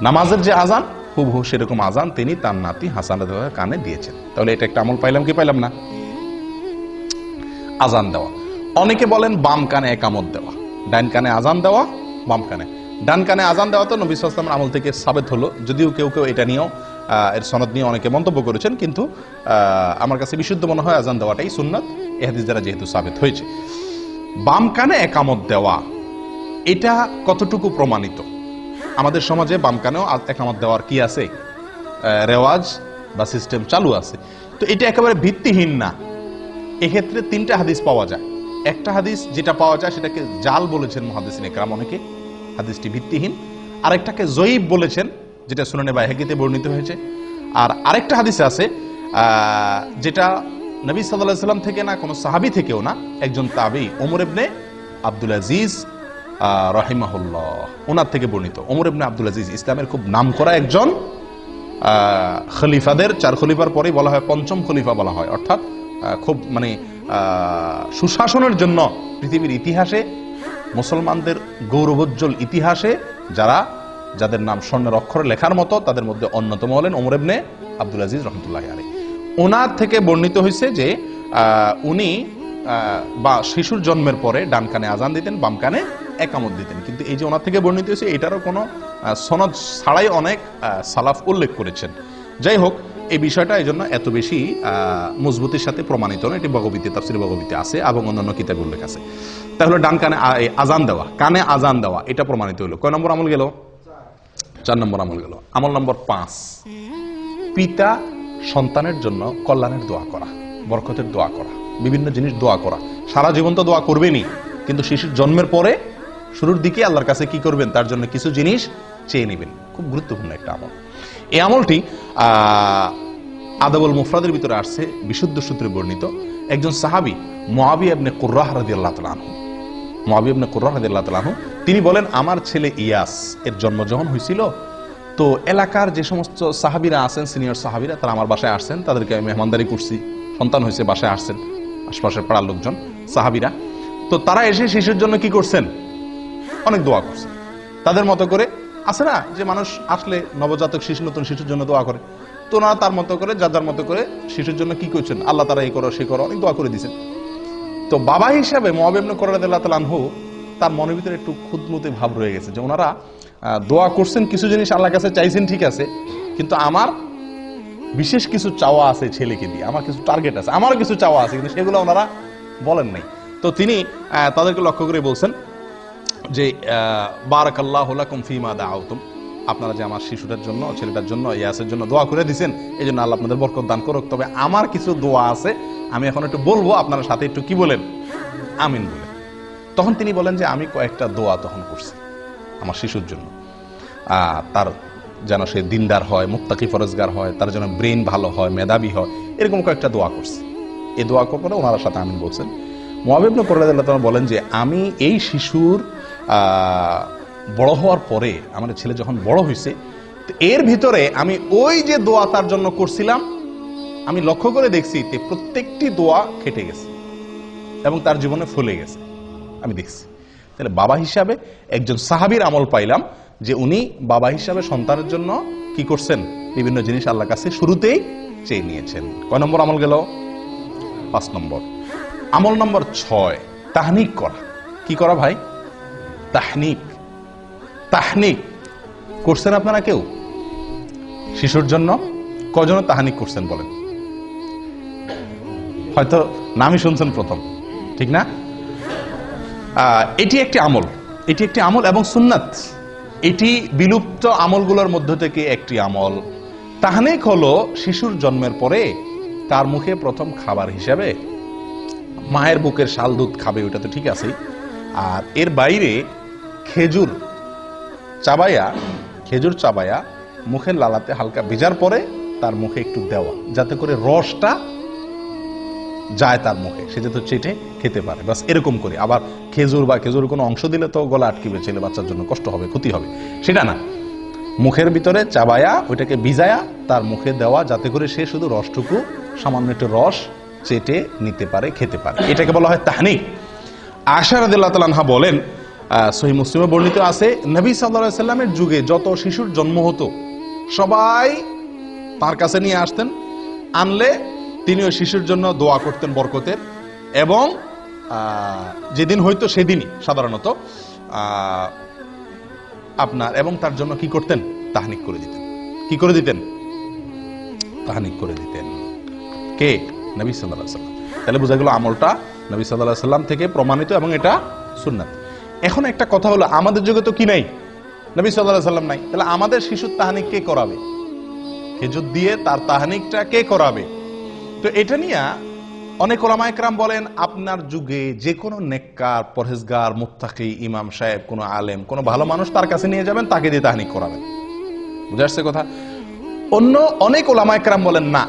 নামাজের যে আজান হুবহু সেরকম আজান তিনি তার নাতি হাসান কানে দিয়েছেন। তাহলে এটা একটা আমল পাইলাম কি পাইলাম না? আজান দেওয়া। অনেকে বলেন বাম কানে একামত দেওয়া। ডান কানে আজান দেওয়া, বাম কানে। ডান কানে আজান দেওয়া তো নবী সাল্লামের আমল থেকে সাবেত হলো। যদিও কেউ কেউ এটা নিয়েও এর সনদ নিয়ে অনেকে মন্তব্য করেছেন, কিন্তু আমার কাছে বিশুদ্ধ মনে হয় আজান দেওয়াটাই সুন্নাত। এ হাদিস দ্বারা যেহেতু সাবেত হয়েছে। বাম কানে একামত দেওয়া, এটা কতটুকু প্রমাণিত? আমাদের সমাজে বাম কানেও একামত দেওয়ার কি আছে? রেওয়াজ বা সিস্টেম চালু আছে। তো এটা একেবারে ভিত্তিহীন না। এক্ষেত্রে তিনটা হাদিস পাওয়া যায়। একটা হাদিস যেটা পাওয়া যায়, সেটাকে জাল বলেছেন মহাদিসিন একরাম অনেকে। হাদিসটি ভিত্তিহীন। আরেকটাকে জয়ীব বলেছেন, যেটা সুনানে বাইহাগিতে বর্ণিত হয়েছে। আর আরেকটা হাদিস আছে যেটা নবী সাল্লাহ সাল্লাম থেকে না, কোনো সাহাবি থেকেও না, একজন তাবি, ওমর ইবনে আব্দুল আজিজ রহিমাহুল্লাহ ওনার থেকে বর্ণিত। ওমর ইবনে আব্দুল আজিজ ইসলামের খুব নাম করা একজন খলিফাদের, চার খলিফার পরেই বলা হয়, পঞ্চম খলিফা বলা হয়। অর্থাৎ খুব মানে সুশাসনের জন্য পৃথিবীর ইতিহাসে, মুসলমানদের গৌরবোজ্জ্বল ইতিহাসে যারা, যাদের নাম স্বর্ণের অক্ষরে লেখার মতো, তাদের মধ্যে অন্যতম হলেন ওমর ইবনে আব্দুল আজিজ রহমতুল্লাহ আলী ওনার থেকে বর্ণিত হয়েছে যে উনি বা শিশুর জন্মের পরে ডান কানে আজান দিতেন, বাম কানে একামত দিতেন। কিন্তু এই যে ওনার থেকে বর্ণিত হয়েছে, এটারও কোনো সনদ ছাড়াই অনেক সালাফ উল্লেখ করেছেন। যাই হোক, এই বিষয়টা এই জন্য এত বেশি মজবুতির সাথে প্রমাণিত না এটি ভগবীতে তাফসির ভগবীতে আছে এবং অন্যান্য কিতাবে উল্লেখ আছে। তাহলে ডান কানে আজান দেওয়া, কানে আজান দেওয়া, এটা প্রমাণিত হলো। কয় নম্বর আমল গেল? চার নম্বর আমল গেল। আমল নম্বর পাঁচ। পিতা সন্তানের জন্য কল্যাণের দোয়া করা, বরকতের দোয়া করা, বিভিন্ন জিনিস দোয়া করা। সারা জীবন তো দোয়া করবেনই, কিন্তু শিশুর জন্মের পরে শুরুর দিকে আল্লাহর কাছে কি করবেন তার জন্য কিছু জিনিস চেয়ে নেবেন। খুব গুরুত্বপূর্ণ একটা আমল। এই আমলটি আদাবুল মুফরাদের ভিতরে আসছে বিশুদ্ধ সূত্রে বর্ণিত। একজন সাহাবি মোয়াবি আবনে কুর্রাহ রাদিয়াল্লাহু তাআলা আনহু। মুআবিয়া ইবনে কুররা রাদিয়াল্লাহু তাআলা আনহু, তিনি বলেন আমার ছেলে ইয়াস এর জন্ম যখন হয়েছিল। তো এলাকার যে সমস্ত সাহাবীরা আছেন সিনিয়র সাহাবীরা তারা আমার বাসায় আসছেন। তাদেরকে আমি মেহমানদারি করছি। সন্তান হয়েছে বাসায় আসছেন আশপাশের পাড়ার লোকজন সাহাবীরা। তো তারা এসে শিশুর জন্য কি করছেন? অনেক দোয়া করছেন তাদের মতো করে আছে না যে মানুষ আসলে নবজাতক শিশু, নতুন শিশুর জন্য দোয়া করে। তো ওনারা তার মতো করে, যার মতো করে শিশুর জন্য কি করছেন আল্লাহ তারা এই করো, সে করো, অনেক দোয়া করে দিয়েছেন। তো বাবা হিসাবে মহাবেবন করাদাল্লাহু তার মনের ভিতরে একটু খুদমতে ভাব রয়ে গেছে যে ওনারা দোয়া করছেন, কিছু জিনিস আল্লাহর কাছে চাইছেন, ঠিক আছে। কিন্তু আমার বিশেষ কিছু চাওয়া আছে ছেলেকে দিয়ে, আমার কিছু টার্গেট আছে আমারও কিছু চাওয়া আছে, কিন্তু সেগুলো ওনারা বলেন নাই। তো তিনি তাদেরকে লক্ষ্য করে বলছেন যে বারাক আল্লাহ ফিমা দাআউতুম। আপনারা যে আমার শিশুটার জন্য, ছেলেটার জন্য, ইয়াসের জন্য দোয়া করে দিছেন এই জন্য আল্লাহ আপনাদের বরকত দান করুক। তবে আমার কিছু দোয়া আছে, আমি এখন একটু বলব, আপনারা সাথে একটু কি বলেন? আমিন বলেন। তখন তিনি বলেন যে, আমি কয়েকটা দোয়া তখন করছি আমার শিশুর জন্য। তার যেন সে দিনদার হয়, মুত্তাকি ফরজগার হয়, তার যেন ব্রেন ভালো হয়, মেধাবী হয়, এরকম কয়েকটা দোয়া করছি। এই দোয়া করে ওনারা সাথে আমিন বলছেন। মহাবিবন করল্লাহ বলেন যে, আমি এই শিশুর বড় হওয়ার পরে আমার ছেলে যখন বড় হয়েছে, তো এর ভিতরে আমি ওই যে দোয়া তার জন্য করছিলাম, আমি লক্ষ্য করে দেখছি যে প্রত্যেকটি দোয়া খেটে গেছে এবং তার জীবনে ফলে গেছে। আমি দেখছি। তাহলে বাবা হিসাবে একজন সাহাবীর আমল পাইলাম যে উনি বাবা হিসাবে সন্তানের জন্য কি করছেন? বিভিন্ন জিনিস আল্লাহর কাছে শুরুতেই চেয়ে নিয়েছেন। কয় নম্বর আমল গেল? পাঁচ নম্বর। আমল নম্বর ছয়, তাহনিক করা। কি করা ভাই? তাহনিক। তাহনিক। করছেন আপনারা কেউ? শিশুর জন্য কজন তাহানিক করছেন বলেন? হয়তো নামই শুনছেন প্রথম, ঠিক না? এটি একটি আমল, এটি একটি আমল এবং সুন্নাত। এটি বিলুপ্ত আমলগুলোর মধ্য থেকে একটি আমল। তাহানিক হলো শিশুর জন্মের পরে তার মুখে প্রথম খাবার হিসাবে মায়ের বুকের শাল দুধ খাবে ওটা তো ঠিক আছে আর এর বাইরে খেজুর চাবায়া খেজুর চাবায়া মুখের লালাতে হালকা ভেজার পরে তার মুখে একটু দেওয়া, যাতে করে রসটা যায় তার মুখে। সে যাতে চেটে খেতে পারে। বাস এরকম করে। আবার খেজুর বা খেজুর কোনো অংশ দিলে তো গলা আটকিবে ছেলে বাচ্চার জন্য কষ্ট হবে, ক্ষতি হবে। সেটা না। মুখের ভিতরে চাবায়া, ওইটাকে ভিজায়া তার মুখে দেওয়া, যাতে করে সে শুধু রসটুকু, সামান্য একটু রস চেটে নিতে পারে, খেতে পারে। এটাকে বলা হয় তাহনিক। আশা রাদিল্লাহ তালানহা বলেন সহি মুসলিমে বর্ণিত আছে, নবী সাল্লাহ সাল্লামের যুগে যত শিশুর জন্ম হতো, সবাই তার কাছে নিয়ে আসতেন, আনলে তিনি ওই শিশুর জন্য দোয়া করতেন বরকতের, এবং যেদিন হয়তো সেদিনই সাধারণত আপনার এবং তার জন্য কি করতেন? তাহানিক করে দিতেন। কি করে দিতেন? তাহানিক করে দিতেন। কে? নবী সাল্লাহ সাল্লাম। তাহলে বোঝা গেল আমলটা নবী সাল্লাহ সাল্লাম থেকে প্রমাণিত এবং এটা সুন্নাত। এখন একটা কথা হলো, আমাদের যুগে তো কি নাই? নবী সাল্লাহ সাল্লাম নাই। তাহলে আমাদের শিশুর তাহানিক কে করাবে? খেজুর দিয়ে তার তাহানিকটা কে করাবে? তো এটা নিয়ে অনেক ওলামায়করাম বলেন, আপনার যুগে যে কোনো নেককার, পরহেজগার, মুত্তাকি, ইমাম সাহেব, কোনো আলেম, কোনো ভালো মানুষ তার কাছে নিয়ে যাবেন, তাকে দিয়ে তাহানিক করাবেন। বুঝে আসছে কথা? অন্য অনেক ওলামায়করাম বলেন, না।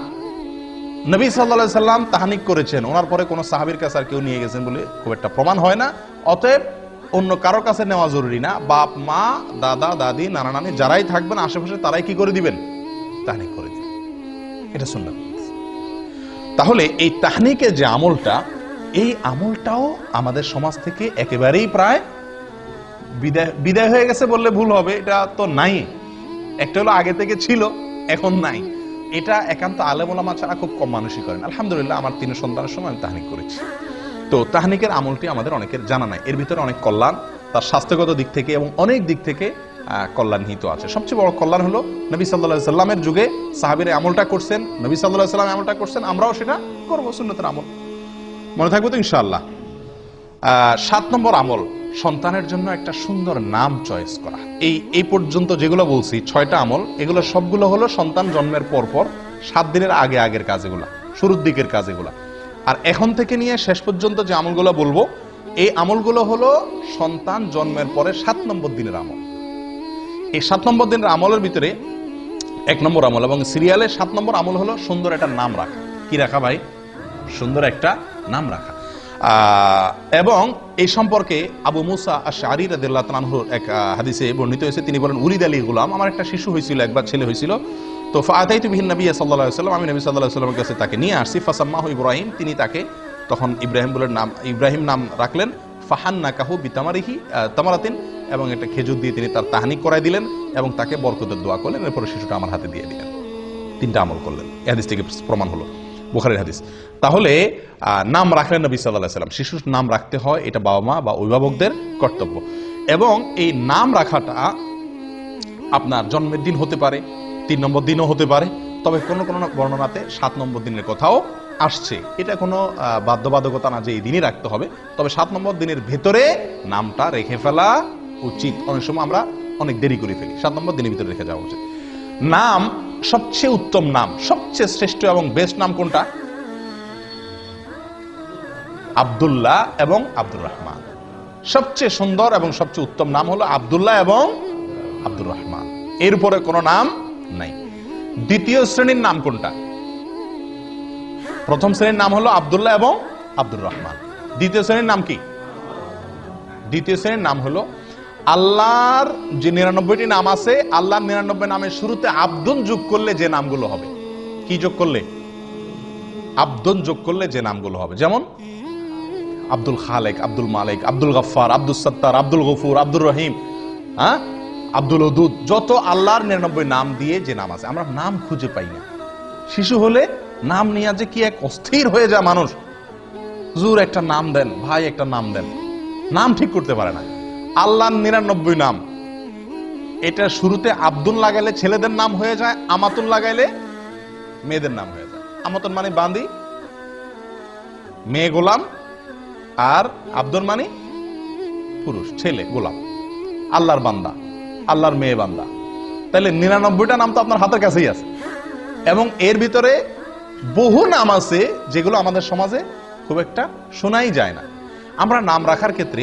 নবী সাল্লা সাল্লাম তাহানিক করেছেন। ওনার পরে কোনো সাহাবির কাছে আর কেউ নিয়ে গেছেন বলে খুব একটা প্রমাণ হয় না। অতএব অন্য কারও কাছে নেওয়া জরুরি না। বাপ, মা, দাদা, দাদি, নানা, নানি যারাই থাকবেন, আশেপাশে তারাই কি করে দিবেন? তাহনিক করে দিবেন। এটা শুনলাম তাহলে এই তাহনিকের যে আমলটা, এই আমলটাও আমাদের সমাজ থেকে একেবারেই প্রায় বিদায় বিদায় হয়ে গেছে বললে ভুল হবে, এটা তো নাই। একটা হলো আগে থেকে ছিল, এখন নাই। এটা একান্ত আলেমোলামা ছাড়া খুব কম মানুষই করেন। আলহামদুলিল্লাহ, আমার তিন সন্তানের সময় আমি তাহানিক করেছি। তো তাহানিকের আমলটি আমাদের অনেকের জানা নাই। এর ভিতরে অনেক কল্যাণ তার স্বাস্থ্যগত দিক থেকে এবং অনেক দিক থেকে আহ, কল্যাণ নিহিত আছে। সবচেয়ে বড় কল্যাণ হলো নবী সাল্লাহ সাল্লামের যুগে সাহাবিরা আমলটা করছেন নবী সাল্লাহ সাল্লাম আমলটা করছেন আমরাও সেটা করব সুন্নতের আমল। মনে থাকব তো ইনশাআল্লাহ? আহ, সাত নম্বর আমল সন্তানের জন্য একটা সুন্দর নাম চয়েস করা। এই এই পর্যন্ত যেগুলো বলছি ছয়টা আমল এগুলো সবগুলো হলো সন্তান জন্মের পর পর সাত দিনের আগে আগের কাজ এগুলা শুরুর দিকের কাজ এগুলা আর এখন থেকে নিয়ে শেষ পর্যন্ত যে আমলগুলো বলব, এই আমলগুলো হলো সন্তান জন্মের পরে সাত নম্বর দিনের আমল। এই সাত নম্বর দিনের আমলের ভিতরে এক নম্বর আমল এবং সিরিয়ালে সাত নম্বর আমল হলো সুন্দর একটা নাম রাখা। কি রাখা ভাই? সুন্দর একটা নাম রাখা। এবং এই সম্পর্কে আবু মুসা আশারি রাদিল্লাহ তানহুর এক হাদিসে বর্ণিত হয়েছে। তিনি বলেন উলিদ আলী গুলাম, আমার একটা শিশু হয়েছিল, একবার ছেলে হয়েছিল। তো ফাতাই তুবিহিন নবী সাল্লাহ সাল্লাম আমি নবী সাল্লাহ সাল্লামের কাছে তাকে নিয়ে আসছি। ফাসাম্মাহ ইব্রাহিম, তিনি তাকে তখন ইব্রাহিম বলে নাম, ইব্রাহিম নাম রাখলেন। ফাহান্না কাহু বিতামারিহি তামারাতিন, এবং একটা খেজুর দিয়ে তিনি তার তাহানিক করাই দিলেন এবং তাকে বরকতের দোয়া করলেন। এরপরে শিশুটা আমার হাতে দিয়ে দিলেন। তিনটা আমল করলেন। এই হাদিস থেকে প্রমাণ হলো। বুখারের হাদিস। তাহলে নাম রাখলেন নবী সাল্লাহ সাল্লাম শিশুর নাম রাখতে হয়, এটা বাবা মা বা অভিভাবকদের কর্তব্য। এবং এই নাম রাখাটা আপনার জন্মের দিন হতে পারে তিন নম্বর দিনও হতে পারে, তবে কোনো কোনো বর্ণনাতে সাত নম্বর দিনের কথাও আসছে। এটা কোনো বাধ্যবাধকতা না যে এই দিনই রাখতে হবে, তবে সাত নম্বর দিনের ভেতরে নামটা রেখে ফেলা উচিত। অনেক সময় আমরা অনেক দেরি করে ফেলি, সাত নম্বর দিনের ভিতরে রেখে যাওয়া উচিত। নাম, সবচেয়ে উত্তম নাম, সবচেয়ে শ্রেষ্ঠ এবং বেস্ট নাম কোনটা? আব্দুল্লাহ এবং আব্দুর রহমান। সবচেয়ে সুন্দর এবং সবচেয়ে উত্তম নাম হলো আব্দুল্লাহ এবং আব্দুর রহমান। এরপরে কোনো নাম নাই। দ্বিতীয় শ্রেণির নাম কোনটা? প্রথম শ্রেণির নাম হলো আব্দুল্লাহ এবং আব্দুর রহমান। দ্বিতীয় শ্রেণির নাম কি? দ্বিতীয় শ্রেণির নাম হলো আল্লাহর যে নিরানব্বইটি নাম আছে, আল্লাহর নিরানব্বই নামের শুরুতে আব্দুন যোগ করলে যে নামগুলো হবে। কি যোগ করলে? আব্দুন যোগ করলে যে নামগুলো হবে। যেমন আব্দুল খালেক, আব্দুল মালিক, আব্দুল গফার আব্দুল সত্তার, আব্দুল গফুর, আব্দুর রহিম হ্যাঁ? আব্দুল ওদুদ, যত আল্লাহর নিরানব্বই নাম দিয়ে যে নাম আছে, আমরা নাম খুঁজে পাই না। শিশু হলে নাম নিয়ে যে কি এক অস্থির হয়ে যায় মানুষ। জুর একটা নাম দেন, ভাই একটা নাম দেন। নাম ঠিক করতে পারে না। আল্লাহর নিরানব্বই নাম। এটা শুরুতে আব্দুল লাগাইলে ছেলেদের নাম হয়ে যায়, আমাতুল লাগাইলে মেয়েদের নাম হয়ে যায়। আমাতুল মানে বান্দি, মেয়ে গোলাম আর আব্দুল মানে পুরুষ, ছেলে গোলাম। আল্লাহর বান্দা। আল্লাহর মেয়ে বান্দা। তাহলে নিরানব্বইটা নাম তো আপনার হাতের কাছেই আছে। এবং এর ভিতরে বহু নাম আছে যেগুলো আমাদের সমাজে খুব একটা শোনাই যায় না। আমরা নাম রাখার ক্ষেত্রে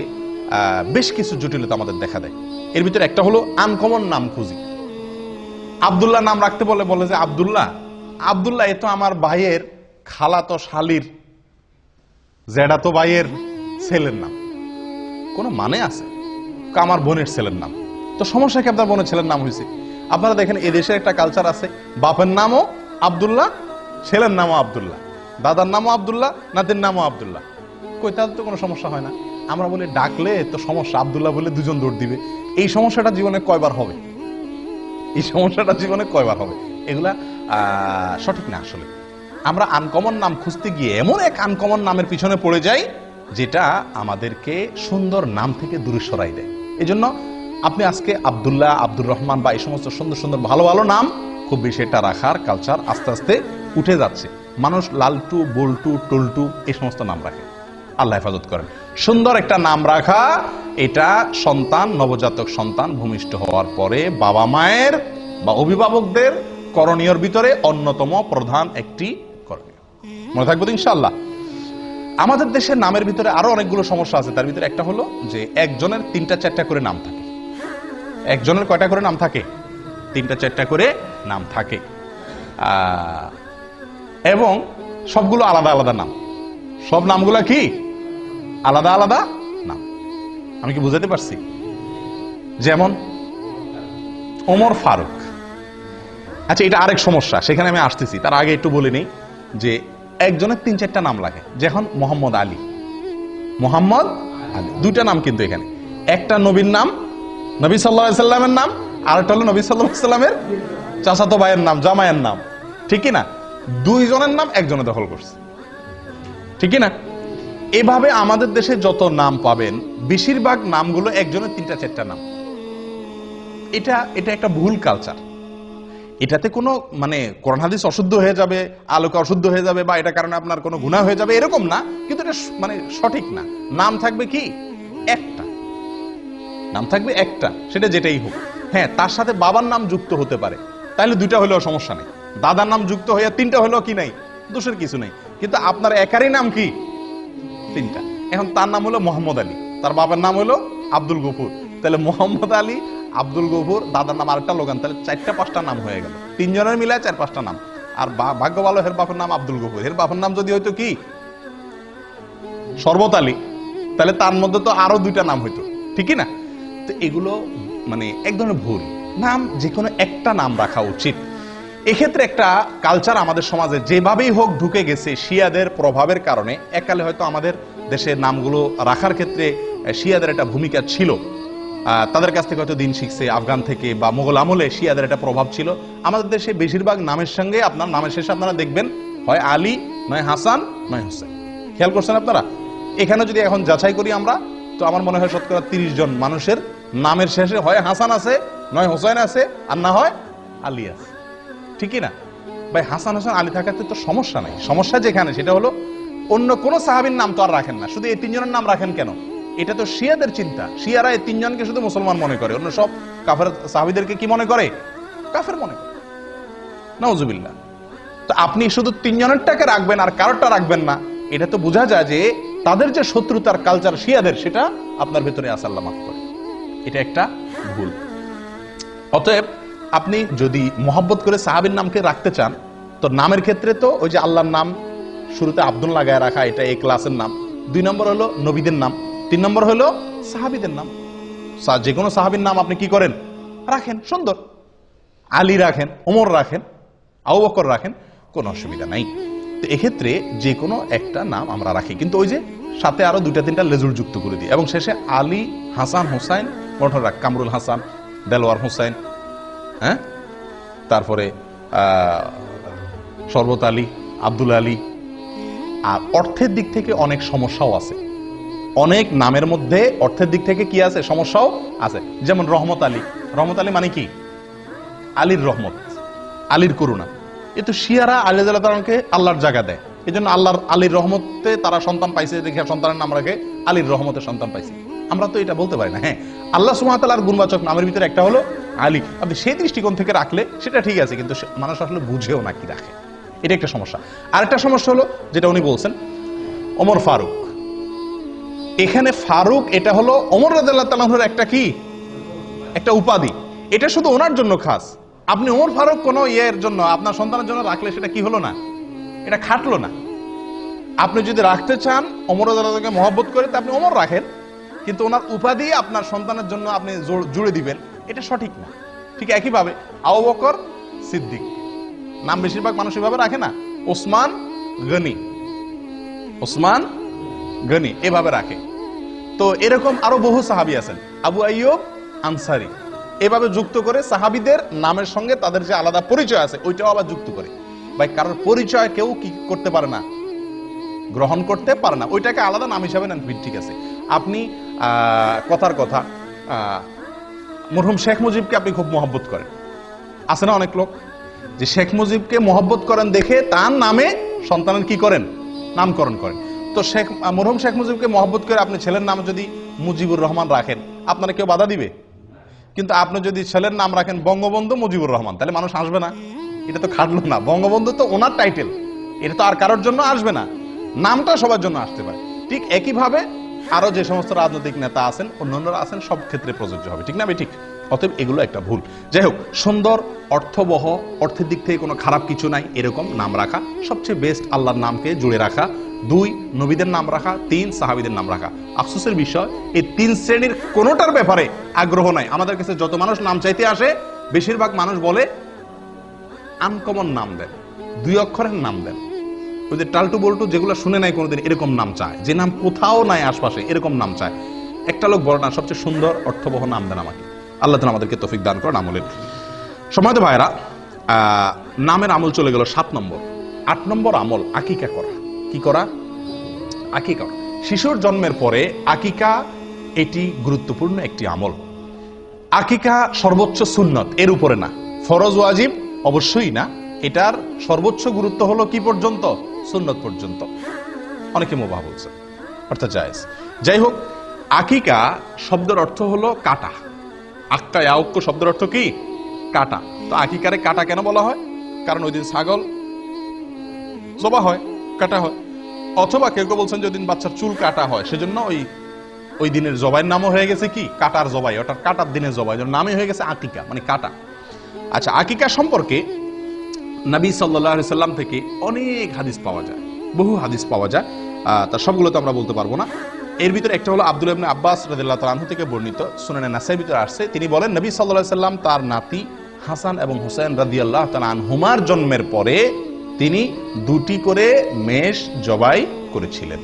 বেশ কিছু জটিলতা আমাদের দেখা দেয়। এর ভিতরে একটা হলো আনকমন নাম খুঁজি। আব্দুল্লাহ নাম রাখতে বলে বলে যে, আব্দুল্লাহ আব্দুল্লাহ, এ তো আমার ভাইয়ের খালাতো শালির জেডা তো ভাইয়ের ছেলের নাম। কোনো মানে আছে? আমার বোনের ছেলের নাম। তো সমস্যা কি আপনার বোনের ছেলের নাম হয়েছে? আপনারা দেখেন এই দেশের একটা কালচার আছে। বাপের নামও আব্দুল্লাহ, ছেলের নামও আব্দুল্লাহ। দাদার নামও আবদুল্লাহ, নাতির নামও আব্দুল্লাহ। কই তাদের তো কোনো সমস্যা হয় না। আমরা বলি, ডাকলে তো সমস্যা, আব্দুল্লাহ বলে দুজন দৌড় দিবে। এই সমস্যাটা জীবনে কয়বার হবে? এই সমস্যাটা জীবনে কয়বার হবে? এগুলা সঠিক না আসলে। আমরা আনকমন নাম খুঁজতে গিয়ে এমন এক আনকমন নামের পিছনে পড়ে যাই, যেটা আমাদেরকে সুন্দর নাম থেকে দূরে সরাই দেয়। এই জন্য আপনি আজকে আবদুল্লাহ, আব্দুর রহমান বা এই সমস্ত সুন্দর সুন্দর ভালো ভালো নাম খুব বেশি এটা রাখার কালচার আস্তে আস্তে উঠে যাচ্ছে। মানুষ লালটু, বল্টু, টুলটু এই সমস্ত নাম রাখে। আল্লাহ হেফাজত করেন। সুন্দর একটা নাম রাখা, এটা সন্তান, নবজাতক সন্তান ভূমিষ্ঠ হওয়ার পরে বাবা মায়ের বা অভিভাবকদের করণীয়র ভিতরে অন্যতম প্রধান একটি করণীয়। মনে থাকব ইনশাল্লাহ আমাদের দেশের নামের ভিতরে আরও অনেকগুলো সমস্যা আছে। তার ভিতরে একটা হলো যে একজনের তিনটা চারটা করে নাম থাকে। একজনের কয়টা করে নাম থাকে? তিনটা, চারটা করে নাম থাকে। এবং সবগুলো আলাদা আলাদা নাম। সব নামগুলো কি? আলাদা আলাদা নাম। আমি কি বুঝাতে পারছি? যেমন ওমর ফারুক। আচ্ছা এটা আরেক সমস্যা, সেখানে আমি আসতেছি। তার আগে একটু বলে নিই যে একজনের তিন, চারটা নাম লাগে। যেমন মোহাম্মদ আলী। মোহাম্মদ আলী। দুইটা নাম কিন্তু এখানে। একটা নবীর নাম নবী সাল্লাহ সাল্লামের নাম? আর একটা হলো নবী সাল্লাহ সাল্লামের ভাইয়ের নাম, জামাইয়ের নাম। ঠিকই না? দুইজনের নাম একজনে দখল করছে। ঠিকই না? এভাবে আমাদের দেশে যত নাম পাবেন, বেশিরভাগ নামগুলো একজনের তিনটা চারটা নাম। এটা এটা একটা ভুল কালচার এটাতে কোনো মানে কোরআন হাদিস অশুদ্ধ হয়ে যাবে, আলোকে অশুদ্ধ হয়ে যাবে, বা এটা কারণে আপনার কোনো গুণা হয়ে যাবে, এরকম না। কিন্তু এটা মানে সঠিক না। নাম থাকবে কি? একটা নাম থাকবে একটা, সেটা যেটাই হোক। হ্যাঁ তার সাথে বাবার নাম যুক্ত হতে পারে। তাহলে দুইটা হলেও সমস্যা নেই। দাদার নাম যুক্ত হয়ে তিনটা হলেও কি নাই? দোষের কিছু নেই। কিন্তু আপনার একারই নাম কি? তিনটা। এখন তার নাম হলো মোহাম্মদ আলী। তার বাবার নাম হলো আব্দুল গফুর। তাহলে মোহাম্মদ আলী, আব্দুল গফুর, দাদার নাম আরেকটা লোগান। তাহলে চারটা পাঁচটা নাম হয়ে গেল। তিনজনের মিলায় চার পাঁচটা নাম। আর ভাগ্য ভালো, হের বাপের নাম আব্দুল গফুর। হের বাপের নাম যদি হয়তো কি? শরবত আলী। তাহলে তার মধ্যে তো আরও দুইটা নাম হইতো। ঠিকই না? তো এগুলো মানে এক ধরনের ভুল। নাম যে কোনো একটা নাম রাখা উচিত। এক্ষেত্রে একটা কালচার আমাদের সমাজে যেভাবেই হোক ঢুকে গেছে শিয়াদের প্রভাবের কারণে, এককালে হয়তো আমাদের দেশের নামগুলো রাখার ক্ষেত্রে শিয়াদের একটা ভূমিকা ছিল। তাদের কাছ থেকে হয়তো দিন শিখছে, আফগান থেকে বা মোগল আমলে শিয়াদের একটা প্রভাব ছিল। আমাদের দেশে বেশিরভাগ নামের সঙ্গে আপনার, নামের শেষে আপনারা দেখবেন, হয় আলী, নয় হাসান, নয় হোসেন। খেয়াল করছেন আপনারা? এখানে যদি এখন যাচাই করি আমরা, তো আমার মনে হয় শতকরা তিরিশ জন মানুষের নামের শেষে হয় হাসান আছে, নয় হোসেন আছে, আর না হয় আলী আছে। ঠিকই না? ভাই, হাসান, হোসেন, আলী থাকাতে তো সমস্যা নাই। সমস্যা যেখানে, সেটা হলো অন্য কোন সাহাবীর নাম তো আর রাখেন না। শুধু এই তিনজনের নাম রাখেন কেন? এটা তো শিয়াদের চিন্তা। শিয়ারা এই তিনজনকে শুধু মুসলমান মনে করে। অন্য সব কাফের সাহাবিদেরকে কি মনে করে? কাফের মনে করে। নওজুবিল্লাহ তো আপনি শুধু তিনজনেরটাকে রাখবেন আর কারোরটা রাখবেন না। এটা তো বোঝা যায় যে তাদের যে শত্রুতার কালচার শিয়াদের, সেটা আপনার ভেতরে আসাল্লাহ মাফ করে। এটা একটা ভুল। অতএব আপনি যদি মোহাব্বত করে সাহাবির নামকে রাখতে চান, তো নামের ক্ষেত্রে তো ওই যে আল্লাহর নাম শুরুতে আব্দুল লাগায় রাখা, এটা এই ক্লাসের নাম। দুই নম্বর হলো নবীদের নাম। তিন নম্বর হলো সাহাবিদের নাম। যে কোনো সাহাবির নাম আপনি কি করেন? রাখেন, সুন্দর। আলী রাখেন, ওমর রাখেন, আবু বকর রাখেন, কোনো অসুবিধা নাই। তো এক্ষেত্রে যে কোনো একটা নাম আমরা রাখি। কিন্তু ওই যে সাথে আরও দুইটা তিনটা লেজুর যুক্ত করে দিই। এবং শেষে আলী, হাসান, হোসাইন কোনটা কামরুল হাসান, দেলোয়ার হোসাইন হ্যাঁ? তারপরে শরবত আলী, আব্দুল আলী। আর অর্থের দিক থেকে অনেক সমস্যাও আছে। অনেক নামের মধ্যে অর্থের দিক থেকে কি আছে? সমস্যাও আছে। যেমন রহমত আলী। রহমত আলী মানে কি? আলীর রহমত, আলীর করুণা। এ তো শিয়ারা আলী তালাকে আল্লাহর জায়গা দেয়। এই জন্য আল্লাহর, আলীর রহমতে তারা সন্তান পাইছে। দেখে সন্তানের নাম রাখে, আলীর রহমতে সন্তান পাইছে। আমরা তো এটা বলতে পারি না হ্যাঁ। আল্লাহ সুমাতালার গুণবাচক নামের ভিতরে একটা হলো আলী। আপনি সেই দৃষ্টিকোণ থেকে রাখলে সেটা ঠিক আছে, কিন্তু মানুষ আসলে বুঝেও না কি রাখে। এটা একটা সমস্যা। আরেকটা সমস্যা হলো, যেটা উনি বলছেন, ওমর ফারুক। এখানে ফারুক, এটা হলো ওমর রাদিয়াল্লাহু তাআলার একটা কি? একটা উপাধি। এটা শুধু ওনার জন্য খাস। আপনি ওমর ফারুক কোনো ইয়ের জন্য, আপনার সন্তানের জন্য রাখলে সেটা কি হলো না? এটা খাটলো না। আপনি যদি রাখতে চান অমর আদালতকে মহব্বত করে, তা আপনি অমর রাখেন। কিন্তু ওনার উপাধি আপনার সন্তানের জন্য আপনি জুড়ে দিবেন। এটা সঠিক না। ঠিক একইভাবে আবু বকর সিদ্দিক। নাম বেশিরভাগ মানুষ এভাবে রাখে না। ওসমান গনি। ওসমান গনি এভাবে রাখে। তো এরকম আরও বহু সাহাবি আছেন। আবু আইয়ুব আনসারি। এভাবে যুক্ত করে সাহাবিদের নামের সঙ্গে তাদের যে আলাদা পরিচয় আছে, ওইটাও আবার যুক্ত করে। ভাই, কারোর পরিচয় কেউ কি করতে পারে না, গ্রহণ করতে পারে না। ওইটাকে আলাদা নাম হিসাবে নেন ঠিক আছে। আপনি কথার কথা মরহুম শেখ মুজিবকে আপনি খুব মহব্বত করেন। আছে না অনেক লোক যে শেখ মুজিবকে মহব্বত করেন দেখে তার নামে সন্তানের কি করেন? নামকরণ করেন। তো শেখ মরহুম শেখ মুজিবকে মহব্বত করে আপনি ছেলের নাম যদি মুজিবুর রহমান রাখেন, আপনারা কেউ বাধা দিবে? কিন্তু আপনি যদি ছেলের নাম রাখেন বঙ্গবন্ধু মুজিবুর রহমান, তাহলে মানুষ আসবে না। এটা তো খাটলো না। বঙ্গবন্ধু তো ওনার টাইটেল এটা তো আর কারোর জন্য আসবে না। নামটা সবার জন্য আসতে পারে। ঠিক একইভাবে আরও যে সমস্ত রাজনৈতিক নেতা আছেন, অন্যান্যরা আছেন, সব ক্ষেত্রে প্রযোজ্য হবে। ঠিক না ঠিক। অতএব এগুলো একটা ভুল। যাই হোক, সুন্দর, অর্থবহ, অর্থের দিক থেকে কোনো খারাপ কিছু নাই, এরকম নাম রাখা। সবচেয়ে বেস্ট আল্লাহর নামকে জুড়ে রাখা। দুই, নবীদের নাম রাখা। তিন, সাহাবিদের নাম রাখা। আফসোসের বিষয়, এই তিন শ্রেণির কোনোটার ব্যাপারে আগ্রহ নাই। আমাদের কাছে যত মানুষ নাম চাইতে আসে, বেশিরভাগ মানুষ বলে আনকমন নাম দেন। দুই অক্ষরের নাম দেন। ওই যে টালটু বল্টু যেগুলো শুনে নাই কোনোদিন এরকম নাম চায়। যে নাম কোথাও নাই আশপাশে, এরকম নাম চায়। একটা লোক বড় না, সবচেয়ে সুন্দর, অর্থবহ নাম দেন আমাকে। আল্লাহ তালা আমাদেরকে তফিক দান করেন আমলের সময় তো ভাইরা নামের আমল চলে গেল সাত নম্বর। আট নম্বর আমল, আকিকা করা। কি করা? আকিকা শিশুর জন্মের পরে আকিকা এটি গুরুত্বপূর্ণ একটি আমল। আকিকা সর্বোচ্চ সুন্নত, এর উপরে না। ফরজ ওয়াজিব? অবশ্যই না। এটার সর্বোচ্চ গুরুত্ব হলো কি পর্যন্ত? সুন্নত পর্যন্ত। অনেকে মোবাহ বলছে, অর্থাৎ জায়েজ। যাই হোক, আকিকা শব্দের অর্থ হলো কাটা। আক্কা আউক্য শব্দের অর্থ কি? কাটা। তো আকিকারে কাটা কেন বলা হয়? কারণ ওই দিন ছাগল জবা হয়, কাটা হয়। অথবা কেউ কেউ বলছেন যে দিন বাচ্চার চুল কাটা হয়, সেজন্য ওই ওই দিনের জবাইয়ের নামও হয়ে গেছে কি? কাটার জবাই, অর্থাৎ কাটার দিনের জবাই নামই হয়ে গেছে আকিকা মানে কাটা। আচ্ছা আকিকা সম্পর্কে নবী সাল্লাহ সাল্লাম থেকে অনেক হাদিস পাওয়া যায়। বহু হাদিস পাওয়া যায়। তার সবগুলো তো আমরা বলতে পারব না। এর ভিতরে একটা হলো আব্দুল ইবনে আব্বাস রাদিল্লাহ তালাহু থেকে বর্ণিত। সুনানে নাসাই ভিতরে আসছে। তিনি বলেন, নবী সাল্লাহ সাল্লাম তার নাতি হাসান এবং হুসেন রাদিয়াল্লাহ তালা আনহুমার জন্মের পরে তিনি দুটি করে মেষ জবাই করেছিলেন।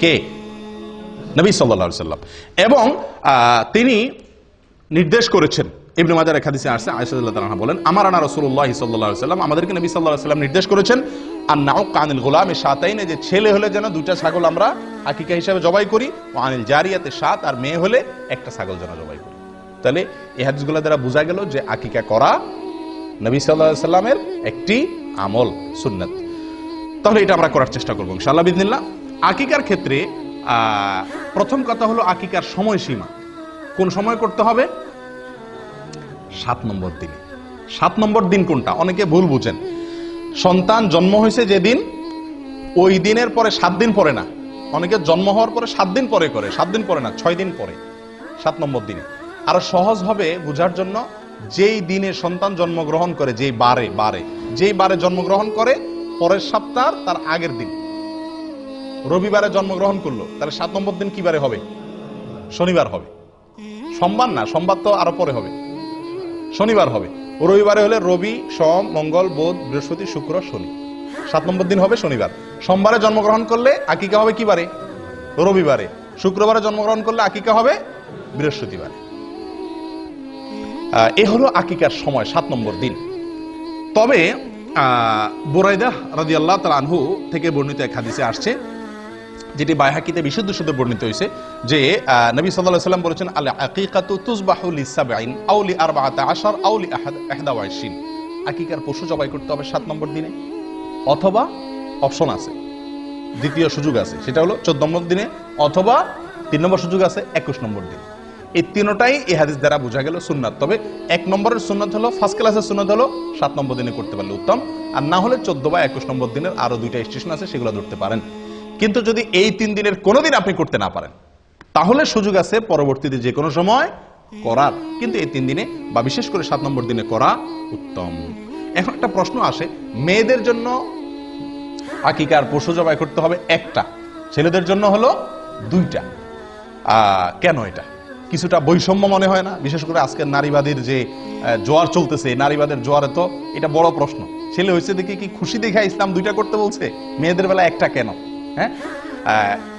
কে? নবী সাল্লাহ সাল্লাম এবং তিনি নির্দেশ করেছেন ইবনে মাজার এক হাদিসে আসছে আয়েশাদুল্লাহ তাআলা বলেন আমার আনা রাসূলুল্লাহ সাল্লাল্লাহু আলাইহি সাল্লাম, আমাদেরকে নবী আলাইহি সাল্লাম নির্দেশ করেছেন আর নাও কানিল গোলামে সাতাইনে, যে ছেলে হলে যেন দুইটা ছাগল আমরা আকিকা হিসাবে জবাই করি ও আনিল জারিয়াতে, সাত আর মেয়ে হলে একটা ছাগল যেন জবাই করি। তাহলে এই হাদিসগুলো দ্বারা বোঝা গেল যে আকিকা করা নবী আলাইহি সাল্লামের একটি আমল, সুন্নাত। তাহলে এটা আমরা করার চেষ্টা করব ইনশাআল্লাহ বিদিনিল্লাহ। আকিকার ক্ষেত্রে প্রথম কথা হলো আকিকার সময়সীমা। কোন সময় করতে হবে? সাত নম্বর দিনে। সাত নম্বর দিন কোনটা? অনেকে ভুল বুঝেন। সন্তান জন্ম হয়েছে যেদিন, ওই দিনের পরে সাত দিন পরে না। অনেকে জন্ম হওয়ার পরে সাত দিন পরে করে, সাত দিন পরে না, ছয় দিন পরে। সাত নম্বর দিনে। আরও সহজভাবে বোঝার জন্য যেই দিনে সন্তান জন্মগ্রহণ করে, যেই বারে বারে, যেই বারে জন্মগ্রহণ করে, পরের সপ্তাহ তার আগের দিন। রবিবারে জন্মগ্রহণ করল, তাহলে সাত নম্বর দিন কি বারে হবে? শনিবার হবে। সোমবার না, সোমবার তো আরও পরে হবে। শনিবার হবে। রবিবারে হলে রবি, সোম, মঙ্গল, বুধ, বৃহস্পতি, শুক্র, শনি। সাত নম্বর দিন হবে শনিবার। সোমবারে জন্মগ্রহণ করলে আকিকা হবে কি বারে রবিবারে। শুক্রবারে জন্মগ্রহণ করলে আকিকা হবে বৃহস্পতিবারে। এ হলো আকিকার সময়, সাত নম্বর দিন। তবে বোরাইদা রাজি আল্লাহ আনহু থেকে বর্ণিত এক হাদিসে আসছে যেটি বাইহাকিতে বিশুদ্ধ শুদ্ধ বর্ণিত হয়েছে, যে নবী আলাইহি সাল্লাম বলেছেন আল আকিকাতু তুযবাহু লিসাবঈন, আও লি আরবাআতা আশার, আও লি আহাদ ইহদা ওয়া ইশরিন আকিকার পশু জবাই করতে হবে সাত নম্বর দিনে, অথবা অপশন আছে, দ্বিতীয় সুযোগ আছে, সেটা হলো চোদ্দ নম্বর দিনে, অথবা তিন নম্বর সুযোগ আছে, একুশ নম্বর দিন। এই তিনটাই এই হাদিস দ্বারা বোঝা গেল সুন্নাত। তবে এক নম্বরের সুন্নাত হলো ফার্স্ট ক্লাসের সুন্নাত হলো, সাত নম্বর দিনে করতে পারলে উত্তম। আর না হলে চোদ্দ বা একুশ নম্বর দিনের আরও দুইটা স্টেশন আছে, সেগুলো ধরতে পারেন। কিন্তু যদি এই তিন দিনের কোনো দিন আপনি করতে না পারেন, তাহলে সুযোগ আছে পরবর্তীতে যে কোনো সময় করার। কিন্তু এই তিন দিনে বা বিশেষ করে সাত নম্বর দিনে করা উত্তম। এখন একটা প্রশ্ন আসে, মেয়েদের জন্য আকিকার পশু জবাই করতে হবে একটা, ছেলেদের জন্য হলো দুইটা। কেন এটা? কিছুটা বৈষম্য মনে হয় না? বিশেষ করে আজকের নারীবাদের যে জোয়ার চলতেছে, নারীবাদের জোয়ারে তো এটা বড় প্রশ্ন। ছেলে হয়েছে দেখে কি খুশি দেখে ইসলাম দুইটা করতে বলছে? মেয়েদের বেলা একটা কেন? হ্যাঁ?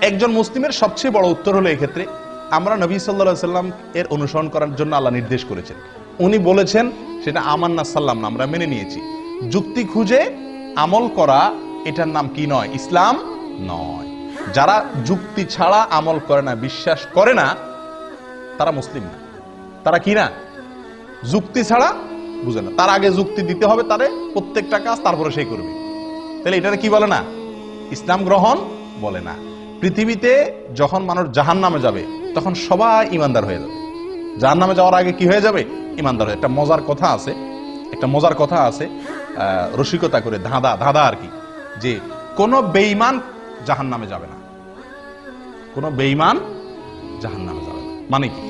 একজন মুসলিমের সবচেয়ে বড় উত্তর হলো এক্ষেত্রে, আমরা নবী সাল্লা সাল্লাম এর অনুসরণ করার জন্য আল্লাহ নির্দেশ করেছেন। উনি বলেছেন, সেটা আমান্না সাল্লাম না, আমরা মেনে নিয়েছি। যুক্তি খুঁজে আমল করা, এটার নাম কি নয়? ইসলাম নয়। যারা যুক্তি ছাড়া আমল করে না, বিশ্বাস করে না, তারা মুসলিম না। তারা কি না? যুক্তি ছাড়া বুঝে না। তার আগে যুক্তি দিতে হবে তারে প্রত্যেকটা কাজ তারপরে সেই করবে। তাহলে এটারে কি বলে না? ইসলাম গ্রহণ বলে না। পৃথিবীতে যখন মানুষ জাহান নামে যাবে, তখন সবাই ইমানদার হয়ে যাবে। জাহান নামে যাওয়ার আগে কি হয়ে যাবে? ইমানদার হয়ে একটা মজার কথা আছে, একটা মজার কথা আছে রসিকতা করে ধাঁধা ধাঁধা আর কি, যে কোন বেঈমান জাহান নামে যাবে না। কোন বেঈমান জাহান নামে যাবে না। মানে কি?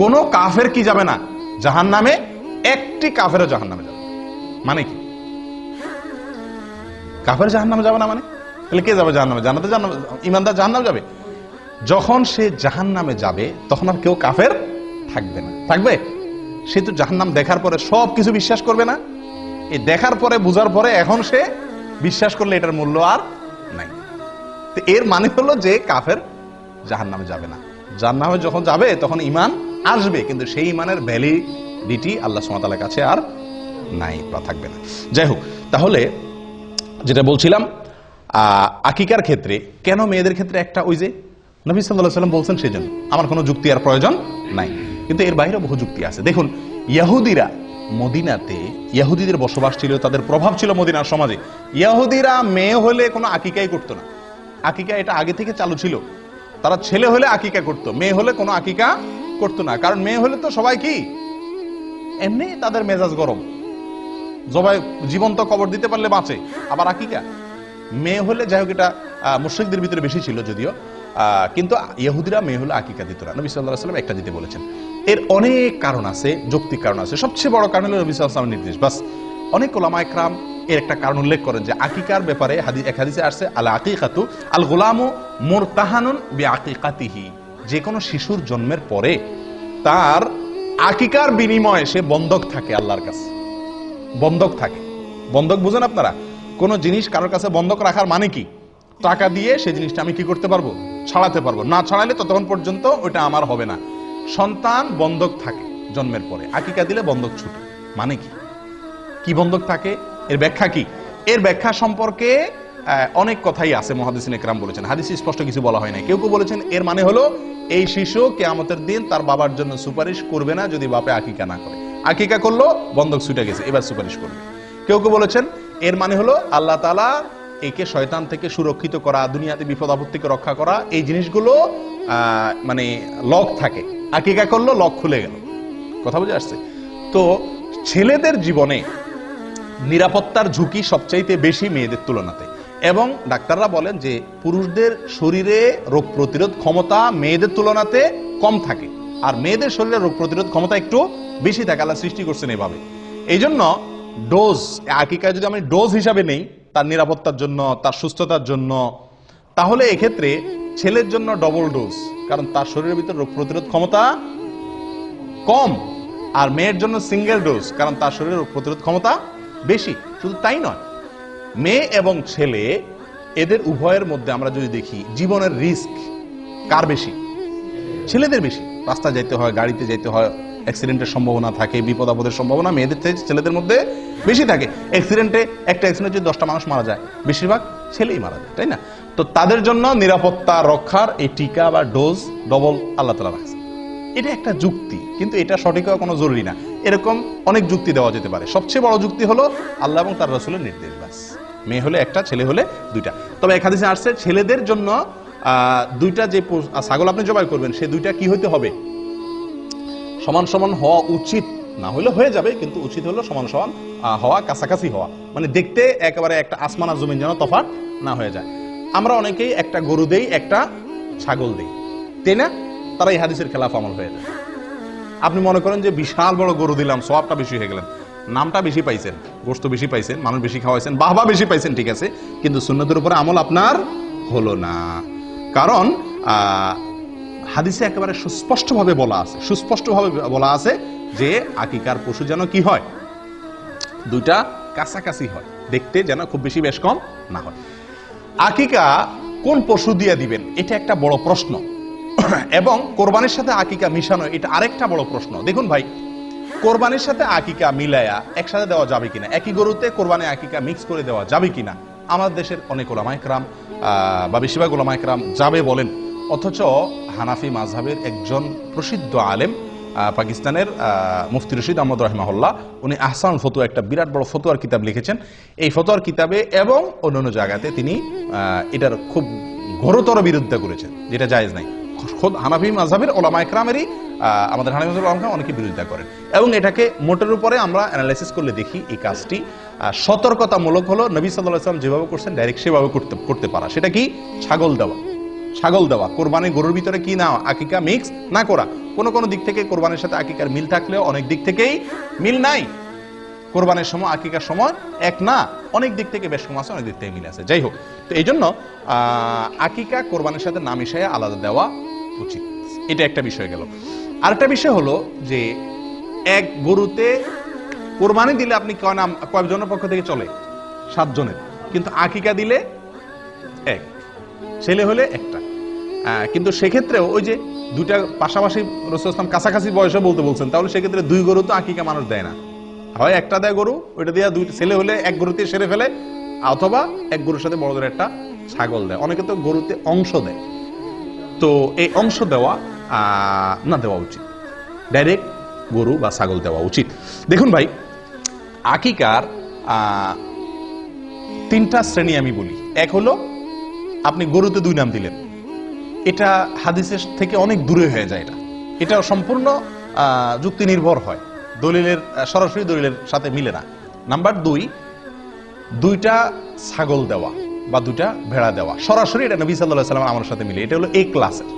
কোন কাফের কি যাবে না? জাহান নামে একটি কাফেরও জাহান নামে যাবে মানে কি? কাফের জাহান নামে যাবে না মানে? তাহলে কে যাবে জাহান নামে জানাতে জাহান ইমানদার জাহান নামে যাবে। যখন সে জাহান নামে যাবে, তখন আর কেউ কাফের থাকবে না। থাকবে? সে তো জাহান নাম দেখার পরে সব কিছু বিশ্বাস করবে না। এই দেখার পরে, বুঝার পরে এখন সে বিশ্বাস করলে এটার মূল্য আর নাই। তো এর মানে হলো যে কাফের জাহান নামে যাবে না। জাহান নামে যখন যাবে, তখন ইমান আসবে, কিন্তু সেই ইমানের ভ্যালিডিটি আল্লাহ সুমাতালার কাছে আর নাই বা থাকবে না। যাই হোক, তাহলে যেটা বলছিলাম আকিকার ক্ষেত্রে, কেন মেয়েদের ক্ষেত্রে একটা ওই যে নবী সাল্লাহ সাল্লাম বলছেন সেই জন্য আমার কোনো যুক্তি আর প্রয়োজন নাই। কিন্তু এর বাইরে বহু যুক্তি আছে। দেখুন, ইয়াহুদিরা মদিনাতে, ইয়াহুদিদের বসবাস ছিল, তাদের প্রভাব ছিল মদিনার সমাজে। ইয়াহুদিরা মেয়ে হলে কোনো আকিকাই করতো না। আকিকা এটা আগে থেকে চালু ছিল। তারা ছেলে হলে আকিকা করতো, মেয়ে হলে কোনো আকিকা করতো না। কারণ মেয়ে হলে তো সবাই কি? এমনি তাদের মেজাজ গরম। জবাই জীবন্ত কবর দিতে পারলে বাঁচে। আবার আকিকা, মেয়ে হলে যাই হোক এটা মুশরিকদের ভিতরে বেশি ছিল যদিও কিন্তু ইহুদিরা মেয়ে হলে আকিকা দিত না। নবী সাল্লাহ সাল্লাম একটা দিতে বলেছেন। এর অনেক কারণ আছে, যৌক্তিক কারণ আছে। সবচেয়ে বড় কারণ হলো নবী সাল্লাহ নির্দেশ। বাস, অনেক ওলামা একরাম এর একটা কারণ উল্লেখ করেন যে আকিকার ব্যাপারে হাদি- এক হাদিসে আসছে, আল আকিকাতু আল গোলামু মোরতাহানুন বি আকিকাতিহি যে কোনো শিশুর জন্মের পরে তার আকিকার বিনিময়ে সে বন্ধক থাকে আল্লাহর কাছে। বন্ধক থাকে। বন্ধক বুঝেন আপনারা? কোন জিনিস কারোর কাছে বন্ধক রাখার মানে কি? টাকা দিয়ে সেই জিনিসটা আমি কি করতে পারব? ছাড়াতে পারব। না ছাড়ালে ততক্ষণ পর্যন্ত ওইটা আমার হবে না। সন্তান বন্ধক থাকে জন্মের পরে। আকিকা দিলে বন্ধক ছুটে। মানে কি? কি বন্ধক থাকে? এর ব্যাখ্যা কি? এর ব্যাখ্যা সম্পর্কে অনেক কথাই আছে, মহাদিসিন একরাম বলেছেন। হাদিসে স্পষ্ট কিছু বলা হয় না কেউ কেউ বলেছেন, এর মানে হলো, এই শিশু কেয়ামতের দিন তার বাবার জন্য সুপারিশ করবে না যদি বাপে আকিকা না করে। আকিকা করল, বন্ধক ছুটে গেছে, এবার সুপারিশ করবে। কেউ কেউ বলেছেন, এর মানে হলো আল্লাহ তালা একে শয়তান থেকে সুরক্ষিত করা, দুনিয়াতে বিপদ আপদ থেকে রক্ষা করা, এই জিনিসগুলো মানে লক থাকে। আকিকা করল, লক খুলে গেল। কথা বুঝে আসছে? তো ছেলেদের জীবনে নিরাপত্তার ঝুঁকি সবচাইতে বেশি মেয়েদের তুলনাতে। এবং ডাক্তাররা বলেন যে পুরুষদের শরীরে রোগ প্রতিরোধ ক্ষমতা মেয়েদের তুলনাতে কম থাকে। আর মেয়েদের শরীরে রোগ প্রতিরোধ ক্ষমতা একটু বেশি থাকে আল্লাহ সৃষ্টি করছেন এভাবে। এই জন্য ডোজ আকিকায় যদি আমি ডোজ হিসাবে নেই, তার নিরাপত্তার জন্য, তার সুস্থতার জন্য, তাহলে এক্ষেত্রে ছেলের জন্য ডবল ডোজ কারণ তার শরীরের ভিতর রোগ প্রতিরোধ ক্ষমতা কম, আর মেয়ের জন্য সিঙ্গেল ডোজ কারণ তার শরীরে রোগ প্রতিরোধ ক্ষমতা বেশি। শুধু তাই নয়, মেয়ে এবং ছেলে, এদের উভয়ের মধ্যে আমরা যদি দেখি, জীবনের রিস্ক কার বেশি? ছেলেদের বেশি। রাস্তা যাইতে হয়, গাড়িতে যাইতে হয় অ্যাক্সিডেন্টের সম্ভাবনা থাকে, বিপদ, আপদের সম্ভাবনা, মেয়েদের থেকে ছেলেদের মধ্যে বেশি থাকে। অ্যাক্সিডেন্টে একটা অ্যাক্সিডেন্টে যদি দশটা মানুষ মারা যায়, বেশিরভাগ ছেলেই মারা যায়, তাই না? তো তাদের জন্য নিরাপত্তা রক্ষার এই টিকা বা ডোজ ডবল আল্লাহ তালা রাখছে এটা একটা যুক্তি, কিন্তু এটা সঠিক হওয়া কোনো জরুরি না। এরকম অনেক যুক্তি দেওয়া যেতে পারে। সবচেয়ে বড় যুক্তি হলো আল্লাহ এবং তার রসুলের নির্দেশ, ব্যাস। মেয়ে হলে একটা, ছেলে হলে দুইটা। তবে এক হাদিসে আসছে, ছেলেদের জন্য দুইটা যে ছাগল আপনি জবাই করবেন, সে দুইটা কি হইতে হবে? সমান সমান হওয়া উচিত। না হলে হয়ে যাবে, কিন্তু উচিত হলো সমান সমান হওয়া, কাছাকাছি হওয়া। মানে দেখতে একেবারে একটা আসমান আর জমিন যেন তফাৎ না হয়ে যায়। আমরা অনেকেই একটা গরু দেই, একটা ছাগল দেই। তাই না? তারা এই হাদিসের খেলাফ আমল হয়ে যায়। আপনি মনে করেন যে বিশাল বড় গরু দিলাম সবটা বেশি হয়ে গেলেন। নামটা বেশি পাইছেন গোস্ত বেশি পাইছেন, মানুষ বেশি খাওয়াইছেন, বাহবা বেশি পাইছেন, ঠিক আছে। কিন্তু সুন্নতের উপরে আমল আপনার হলো না। কারণ হাদিসে একেবারে সুস্পষ্টভাবে বলা আছে, সুস্পষ্টভাবে বলা আছে যে আকিকার পশু যেন কি হয়? দুইটা কাছাকাছি হয়, দেখতে যেন খুব বেশি বেশ কম না হয়। আকিকা কোন পশু দিয়ে দিবেন? এটা একটা বড় প্রশ্ন। এবং কোরবানির সাথে আকিকা মিশানো, এটা আরেকটা বড় প্রশ্ন। দেখুন ভাই, কোরবানির সাথে আকিকা মিলায়া একসাথে দেওয়া যাবে কিনা? একই গরুতে কোরবানি আকিকা মিক্স করে দেওয়া যাবে কিনা? আমাদের দেশের অনেক ওলামাইকরাম বা বেশিরভাগ ওলামাইকরাম যাবে বলেন। অথচ হানাফি মাঝহাবের একজন প্রসিদ্ধ আলেম পাকিস্তানের মুফতি রশিদ আহমদ রহমাহুল্লাহ, উনি আহসান ফতুয়া, একটা বিরাট বড় ফতুয়ার কিতাব লিখেছেন। এই ফতুয়ার কিতাবে এবং অন্যান্য জায়গাতে তিনি এটার খুব ঘোরতর বিরোধিতা করেছেন, যেটা জায়েজ নাই। খোদ হানাফি মাঝহাবের ওলামা একরামেরই আমাদের হানাফি ওলামা অনেকে বিরোধিতা করেন। এবং এটাকে মোটের উপরে আমরা অ্যানালাইসিস করলে দেখি এই কাজটি সতর্কতামূলক হলো, নবী সাল্লাহ আসলাম যেভাবে করছেন ডাইরেক্ট সেভাবে করতে করতে পারা। সেটা কি? ছাগল দেওয়া। ছাগল দেওয়া। কোরবানি গরুর ভিতরে কি না, আকিকা মিক্স না করা। কোন কোন দিক থেকে কোরবানির সাথে আকিকার মিল থাকলেও অনেক দিক থেকেই মিল নাই। কোরবানের সময়, আকিকার সময় এক না, অনেক দিক থেকে বেশ কম আছে, অনেক দিক থেকে মিল আছে। যাই হোক, তো এই জন্য আকিকা কোরবানির সাথে না মিশাইয়া আলাদা দেওয়া উচিত। এটা একটা বিষয় গেল। আরেকটা বিষয় হলো যে, এক গরুতে কোরবানি দিলে আপনি কয় নাম কয়েকজনের পক্ষ থেকে চলে? সাতজনের। কিন্তু আকিকা দিলে এক। ছেলে হলে একটা। কিন্তু সেক্ষেত্রেও ওই যে দুইটা পাশাপাশি রসুল ইসলাম কাছাকাছি বয়সে বলতে বলছেন, তাহলে সেক্ষেত্রে দুই গরু তো আকিকা মানুষ দেয় না। হয় একটা দেয় গরু, ওইটা দিয়ে দুই ছেলে হলে এক গরুতে সেরে ফেলে, অথবা এক গরুর সাথে বড়দের একটা ছাগল দেয়। অনেকে তো গরুতে অংশ দেয়। তো এই অংশ দেওয়া না দেওয়া উচিত। ডাইরেক্ট গরু বা ছাগল দেওয়া উচিত। দেখুন ভাই, আকিকার তিনটা শ্রেণি আমি বলি। এক হলো, আপনি গরুতে দুই নাম দিলেন। এটা হাদিসের থেকে অনেক দূরে হয়ে যায় এটা। এটা সম্পূর্ণ যুক্তি নির্ভর হয়। দলিলের সরাসরি দলিলের সাথে মিলে না। নাম্বার দুই, দুইটা ছাগল দেওয়া বা দুইটা ভেড়া দেওয়া। সরাসরি এটা নবী সাল্লাহ সাল্লাম আমার সাথে মিলে। এটা হলো এই ক্লাসের।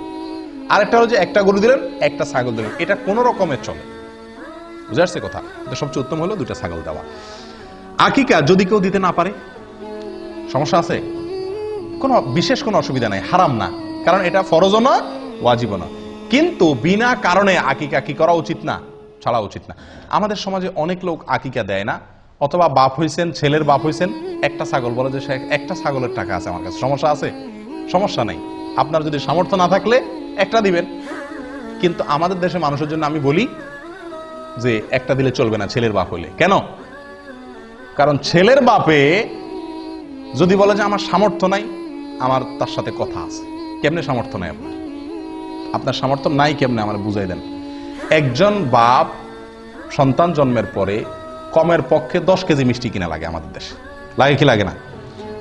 আরেকটা হলো যে একটা গরু দিলেন, একটা ছাগল দিলেন। এটা কোনো রকমের চলে। বুঝে আসছে কথা? এটা সবচেয়ে উত্তম হলো দুইটা ছাগল দেওয়া। আকিকা, যদি কেউ দিতে না পারে, সমস্যা আছে? কোনো বিশেষ কোনো অসুবিধা নাই, হারাম না। কারণ এটা ফরজও না, ওয়াজিবও না। কিন্তু বিনা কারণে আকিকা কি করা উচিত না? ছাড়া উচিত না। আমাদের সমাজে অনেক লোক আকিকা দেয় না, অথবা বাপ হইছেন, ছেলের বাপ হইছেন, একটা ছাগল, বলে যে একটা ছাগলের টাকা আছে আমার কাছে। সমস্যা আছে? সমস্যা নেই। আপনার যদি সামর্থ্য না থাকলে একটা দিবেন। কিন্তু আমাদের দেশে মানুষের জন্য আমি বলি যে একটা দিলে চলবে না ছেলের বাপ হইলে। কেন? কারণ ছেলের বাপে যদি বলে যে আমার সামর্থ্য নাই, আমার তার সাথে কথা আছে। কেমনে সামর্থ্য নাই আপনার? আপনার সামর্থ্য নাই কেমনে আমার বুঝাই দেন? একজন বাপ সন্তান জন্মের পরে কমের পক্ষে দশ কেজি মিষ্টি কিনা লাগে আমাদের দেশে। লাগে কি লাগে না?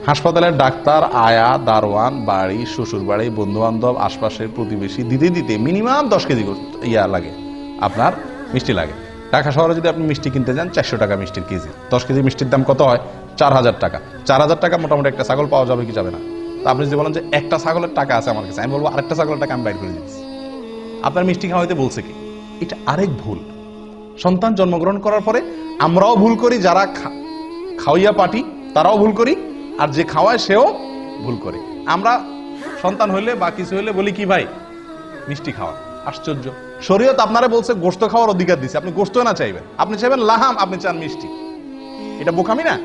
হাসপাতালের ডাক্তার, আয়া, দারোয়ান, বাড়ি শ্বশুর বাড়ি বন্ধু বান্ধব আশপাশের প্রতিবেশী দিতে দিতে মিনিমাম দশ কেজি ইয়া লাগে। আপনার মিষ্টি লাগে। ঢাকা শহরে যদি আপনি মিষ্টি কিনতে যান, চারশো টাকা মিষ্টির কেজি। দশ কেজি মিষ্টির দাম কত হয়? চার হাজার টাকা। চার হাজার টাকা মোটামুটি একটা ছাগল পাওয়া যাবে কি যাবে না? আপনি যদি বলেন যে একটা ছাগলের টাকা আছে আমার কাছে, আমি বলব আরেকটা ছাগলের টাকা আমি বাইর করে দিচ্ছি। আপনার মিষ্টি খাওয়াইতে বলছে কি? এটা আরেক ভুল। সন্তান জন্মগ্রহণ করার পরে আমরাও ভুল করি, যারা খাওয়াইয়া পাটি তারাও ভুল করি, আর যে খাওয়ায় সেও ভুল করে। আমরা সন্তান হইলে বা কিছু হইলে বলি কি ভাই? মিষ্টি খাওয়া। আশ্চর্য। শরীয়ত আপনারা বলছে গোস্ত খাওয়ার অধিকার দিচ্ছে আপনি গোস্ত না চাইবেন। আপনি চাইবেন লাহাম, আপনি চান মিষ্টি। এটা বোকামি না?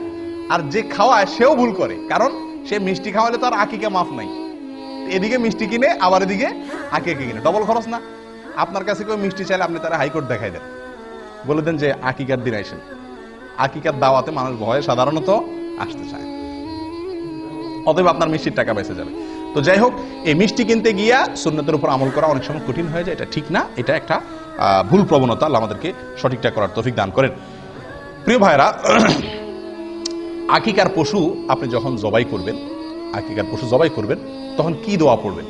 আর যে খাওয়ায় সেও ভুল করে। কারণ সে মিষ্টি খাওয়ালে তো আর আকিকা মাফ নাই। এদিকে মিষ্টি কিনে, আবার এদিকে আকিকা কিনে। ডবল খরচ না। আপনার কাছে কেউ মিষ্টি চাইলে আপনি তারা হাইকোর্ট দেখাই দেন। বলে দেন যে আকিকার দিন আইসেন আকিকার দাওয়াতে মানুষ ভয়ে সাধারণত আসতে চায় অতএব আপনার মিষ্টির টাকা বেঁচে যাবে। তো যাই হোক, এই মিষ্টি কিনতে গিয়া সুন্নতের উপর আমল করা অনেক সময় কঠিন হয়ে যায়। এটা ঠিক না। এটা একটা ভুল প্রবণতা। আমাদেরকে সঠিকটা করার তফিক দান করেন। প্রিয় ভাইরা আকিকার পশু আপনি যখন জবাই করবেন, আকিকার পশু জবাই করবেন, তখন কি দোয়া পড়বেন?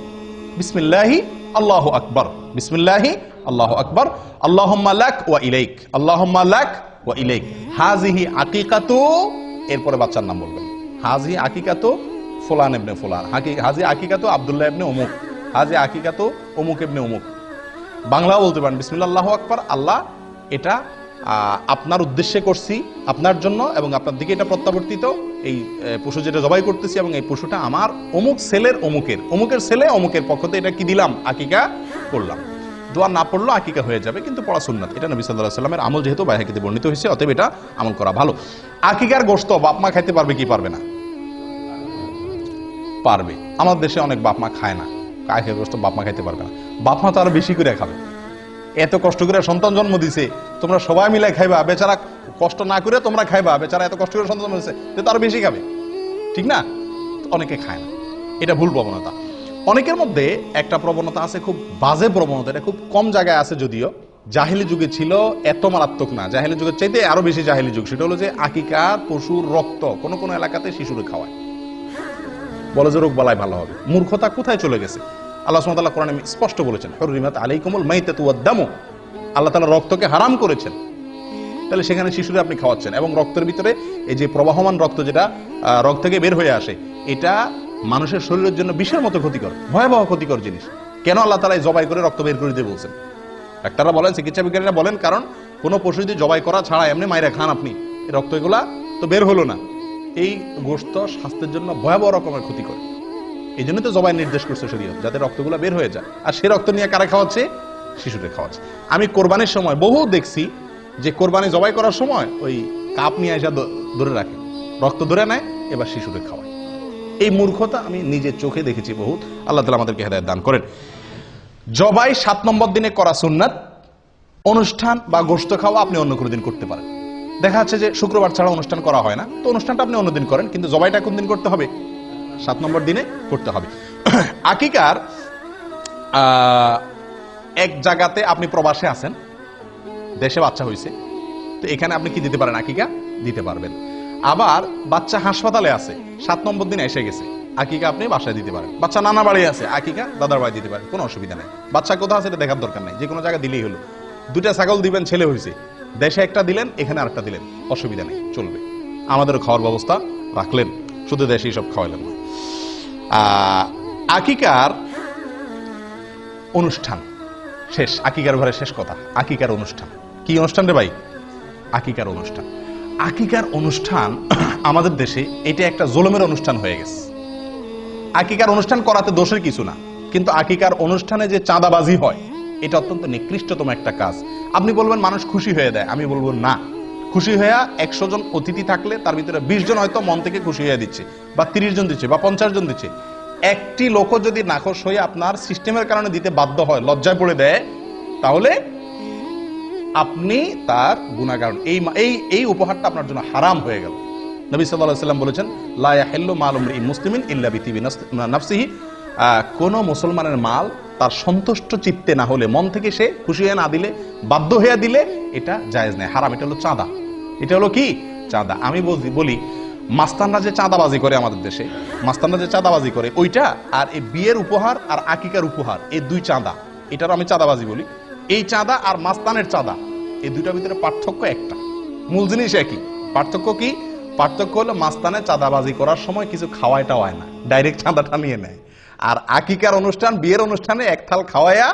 বিসমিল্লাহি আল্লাহ আকবর। বিসমিল্লাহি আল্লাহ আকবর। আল্লাহুম্মা লাক ওয়া ইলাইক। আল্লাহুম্মা লাক ওয়া ইলাইক। হাজিহি আকিকাতু, এরপরে বাচ্চার নাম বলবেন। হাজি আকিকাতু ফোলান ইবনে ফুলান। হাজি আকিকাতু আবদুল্লাহ ইবনে অমুক হাজি আকিকাতু অমুক ইবনে অমুক বাংলাও বলতে পারেন বিসমিল্লাহ আল্লাহ আকবর। আল্লাহ এটা আপনার উদ্দেশ্যে করছি, আপনার জন্য এবং আপনার দিকে এটা প্রত্যাবর্তিত। এই পশু যেটা জবাই করতেছি এবং এই পশুটা আমার অমুক ছেলের অমুকের। অমুকের ছেলে, অমুকের পক্ষতে এটা কি দিলাম? আকিকা করলাম। দোয়া না পড়লেও আকিকা হয়ে যাবে, কিন্তু পড়া সুন্নাত। এটা নবী সাল্লাহ সাল্লামের আমল যেহেতু বাইহাকিতে বর্ণিত হয়েছে, অতএব এটা আমল করা ভালো। আকিকার গোস্ত বাপ মা খাইতে পারবে কি পারবে না? পারবে। আমাদের দেশে অনেক বাপ মা খায় না। আকিকার গোস্ত বাপ মা খাইতে পারবে না। বাপ মা তো আরও বেশি করে খাবে। এত কষ্ট করে সন্তান জন্ম দিছে, তোমরা সবাই মিলে খাইবা। বেচারা কষ্ট না করে তোমরা খাইবা। বেচারা এত কষ্ট করে সন্তান জন্ম দিছে তার বেশি খাবে। ঠিক না? অনেকে খায় না। এটা ভুল প্রবণতা। অনেকের মধ্যে একটা প্রবণতা আছে, খুব বাজে প্রবণতা। এটা খুব কম জায়গায় আছে যদিও। জাহেলি যুগে ছিল এত মারাত্মক না। জাহেলি যুগের চাইতে আরও বেশি জাহেলি যুগ। সেটা হলো যে আকিকা, পশুর রক্ত কোন কোন এলাকাতে শিশুরে খাওয়ায়। বলে যে রোগ বালাই ভালো হবে। মূর্খতা কোথায় চলে গেছে? আল্লাহ সুমতাল্লাহ কোরআনে স্পষ্ট বলেছেন, হরিমাত আলাইকুমুল মাইতাতুয়াদ্দামু আল্লাহ তাআলা রক্তকে হারাম করেছেন। তাহলে সেখানে শিশুরে আপনি খাওয়াচ্ছেন এবং রক্তের ভিতরে এই যে প্রবাহমান রক্ত যেটা রক্ত থেকে বের হয়ে আসে, এটা মানুষের শরীরের জন্য বিষের মতো ক্ষতিকর, ভয়াবহ ক্ষতিকর জিনিস। কেন আল্লাহ তালা জবাই করে রক্ত বের করে দিয়ে বলছেন? ডাক্তাররা বলেন, চিকিৎসা বিজ্ঞানীরা বলেন, কারণ কোনো পশু যদি জবাই করা ছাড়া এমনি মাইরা খান আপনি রক্ত এগুলা তো বের হলো না। এই গোস্ত স্বাস্থ্যের জন্য ভয়াবহ রকমের ক্ষতি করে এই জন্য তো জবাই নির্দেশ করছে শরীয়ত, যাতে রক্তগুলো বের হয়ে যায়। আর সে রক্ত নিয়ে কারা খাওয়াচ্ছে? শিশুদের খাওয়াচ্ছে। আমি কোরবানির সময় বহু দেখছি যে কোরবানি জবাই করার সময় ওই কাপ নিয়ে এসে ধরে রাখে। রক্ত ধরে নেয়, এবার শিশুদের খাওয়ায়। এই মূর্খতা আমি নিজের চোখে দেখেছি বহুত। আল্লাহ তালা আমাদেরকে হেদায়ত দান করেন। জবাই সাত নম্বর দিনে করা সুন্নাত, অনুষ্ঠান বা গোস্ত খাওয়া আপনি অন্য কোনো দিন করতে পারেন। দেখা যাচ্ছে যে শুক্রবার ছাড়া অনুষ্ঠান করা হয় না। তো অনুষ্ঠানটা আপনি অন্যদিন করেন, কিন্তু জবাইটা কোন দিন করতে হবে? সাত নম্বর দিনে করতে হবে। আকিকার এক জায়গাতে আপনি প্রবাসে আছেন, দেশে বাচ্চা হয়েছে, তো এখানে আপনি কি দিতে পারেন? আকিকা দিতে পারবেন। আবার বাচ্চা হাসপাতালে আছে, সাত নম্বর দিন এসে গেছে, আকিকা আপনি বাসায় দিতে পারেন। বাচ্চা নানা বাড়ি আছে, আকিকা দাদার বাড়ি দিতে পারেন, কোনো অসুবিধা নেই। বাচ্চা কোথাও আছে এটা দেখার দরকার নেই, যে কোনো জায়গায় দিলেই হলো। দুটা ছাগল দিবেন, ছেলে হয়েছে। দেশে একটা দিলেন, এখানে আরেকটা দিলেন, অসুবিধা নেই, চলবে। আমাদের খাওয়ার ব্যবস্থা রাখলেন, শুধু দেশেই সব খাওয়াইলেন না। আকিকার অনুষ্ঠান। শেষ, আকিকার ঘরে শেষ কথা। আকিকার অনুষ্ঠান। কি অনুষ্ঠান রে ভাই? আকিকার অনুষ্ঠান। আকিকার অনুষ্ঠান [clears throat] আমাদের দেশে এটা একটা জোলমের অনুষ্ঠান হয়ে গেছে। আকিকার অনুষ্ঠান করাতে দোষের কিছু না। কিন্তু আকিকার অনুষ্ঠানে যে চাঁদাবাজি হয়, এটা অত্যন্ত নিকৃষ্টতম একটা কাজ। আপনি বলবেন, মানুষ খুশি হয়ে দেয়। আমি বলব, না। খুশি হইয়া একশো জন অতিথি থাকলে তার ভিতরে বিশ জন হয়তো মন থেকে খুশি হয়ে দিচ্ছে, বা তিরিশ জন দিচ্ছে, বা পঞ্চাশ জন দিচ্ছে। একটি লোকও যদি নাকশ হয়ে আপনার সিস্টেমের কারণে দিতে বাধ্য হয়, লজ্জায় পড়ে দেয়, তাহলে আপনি তার গুণাগার এই এই এই উপহারটা আপনার জন্য হারাম হয়ে গেল। নবী আলাইহি সাল্লাম বলেছেন, লা ইয়াহিল্লু মালুম রিইন মুসলিমিন ইল্লা বিতিবি নাফসিহি। কোন মুসলমানের মাল তার সন্তুষ্ট চিত্তে না হলে মন থেকে সে খুশি হয়ে না দিলে, বাধ্য হয়ে দিলে এটা জায়েজ নেই। হারাম, এটা হলো চাঁদা। এটা হলো কি? চাঁদা। আমি বলি, মাস্তানরা যে চাঁদাবাজি করে আমাদের দেশে, মাস্তানরা যে চাঁদাবাজি করে, ওইটা আর এই বিয়ের উপহার আর আকিকার উপহার, এই দুই চাঁদা। এটারও আমি চাঁদাবাজি বলি। এই চাঁদা আর মাস্তানের চাঁদা, এই দুইটার ভিতরে পার্থক্য একটা। মূল জিনিস একই। পার্থক্য কি? পার্থক্য হলো মাস্তানে চাঁদাবাজি করার সময় কিছু খাওয়াইটা হয় না। ডাইরেক্ট চাঁদাটা নিয়ে নেয়। আর আকিকার অনুষ্ঠান, বিয়ের অনুষ্ঠানে এক থাল খাওয়াইয়া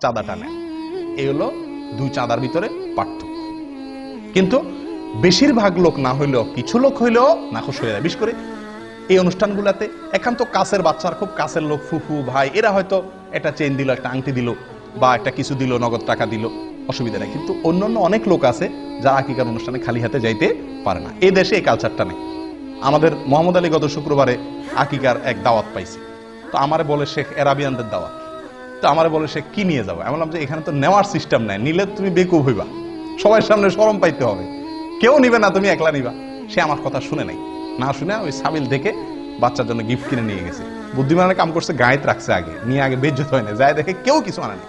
চাঁদা টানে। এই হলো দুই চাঁদার ভিতরে পার্থক্য। কিন্তু বেশিরভাগ লোক না হইলেও, কিছু লোক হইলেও নাখোশ হয়ে যায়। করে এই অনুষ্ঠানগুলোতে একান্ত কাছের বাচ্চার, খুব কাছের লোক, ফুফু, ভাই, এরা হয়তো একটা চেন দিল, একটা আংটি দিল, বা একটা কিছু দিল, নগদ টাকা দিল, অসুবিধা নেই। কিন্তু অন্যান্য অনেক লোক আছে যারা আকিকার অনুষ্ঠানে খালি হাতে যাইতে পারে না। এই দেশে এই কালচারটা নেই। আমাদের মোহাম্মদ আলী গত শুক্রবারে আকিকার এক দাওয়াত পাইছি। তো আমারে বলে শেখ এরাবিয়ানদের দাওয়াত। তো আমারে বলে সে কি নিয়ে যাব? আমি বললাম যে এখানে তো নেওয়ার সিস্টেম নাই, নিলে তুমি বেকুব হইবা। সবার সামনে সরম পাইতে হবে। কেউ নিবে না, তুমি একলা নিবা। সে আমার কথা শুনে নাই। না শুনে ওই সাবিল দেখে বাচ্চার জন্য গিফট কিনে নিয়ে গেছে। বুদ্ধিমানের কাম করছে, গায়েত রাখছে আগে, নিয়ে আগে বেজ্জত হয় না যায় দেখে কেউ কিছু আনেনি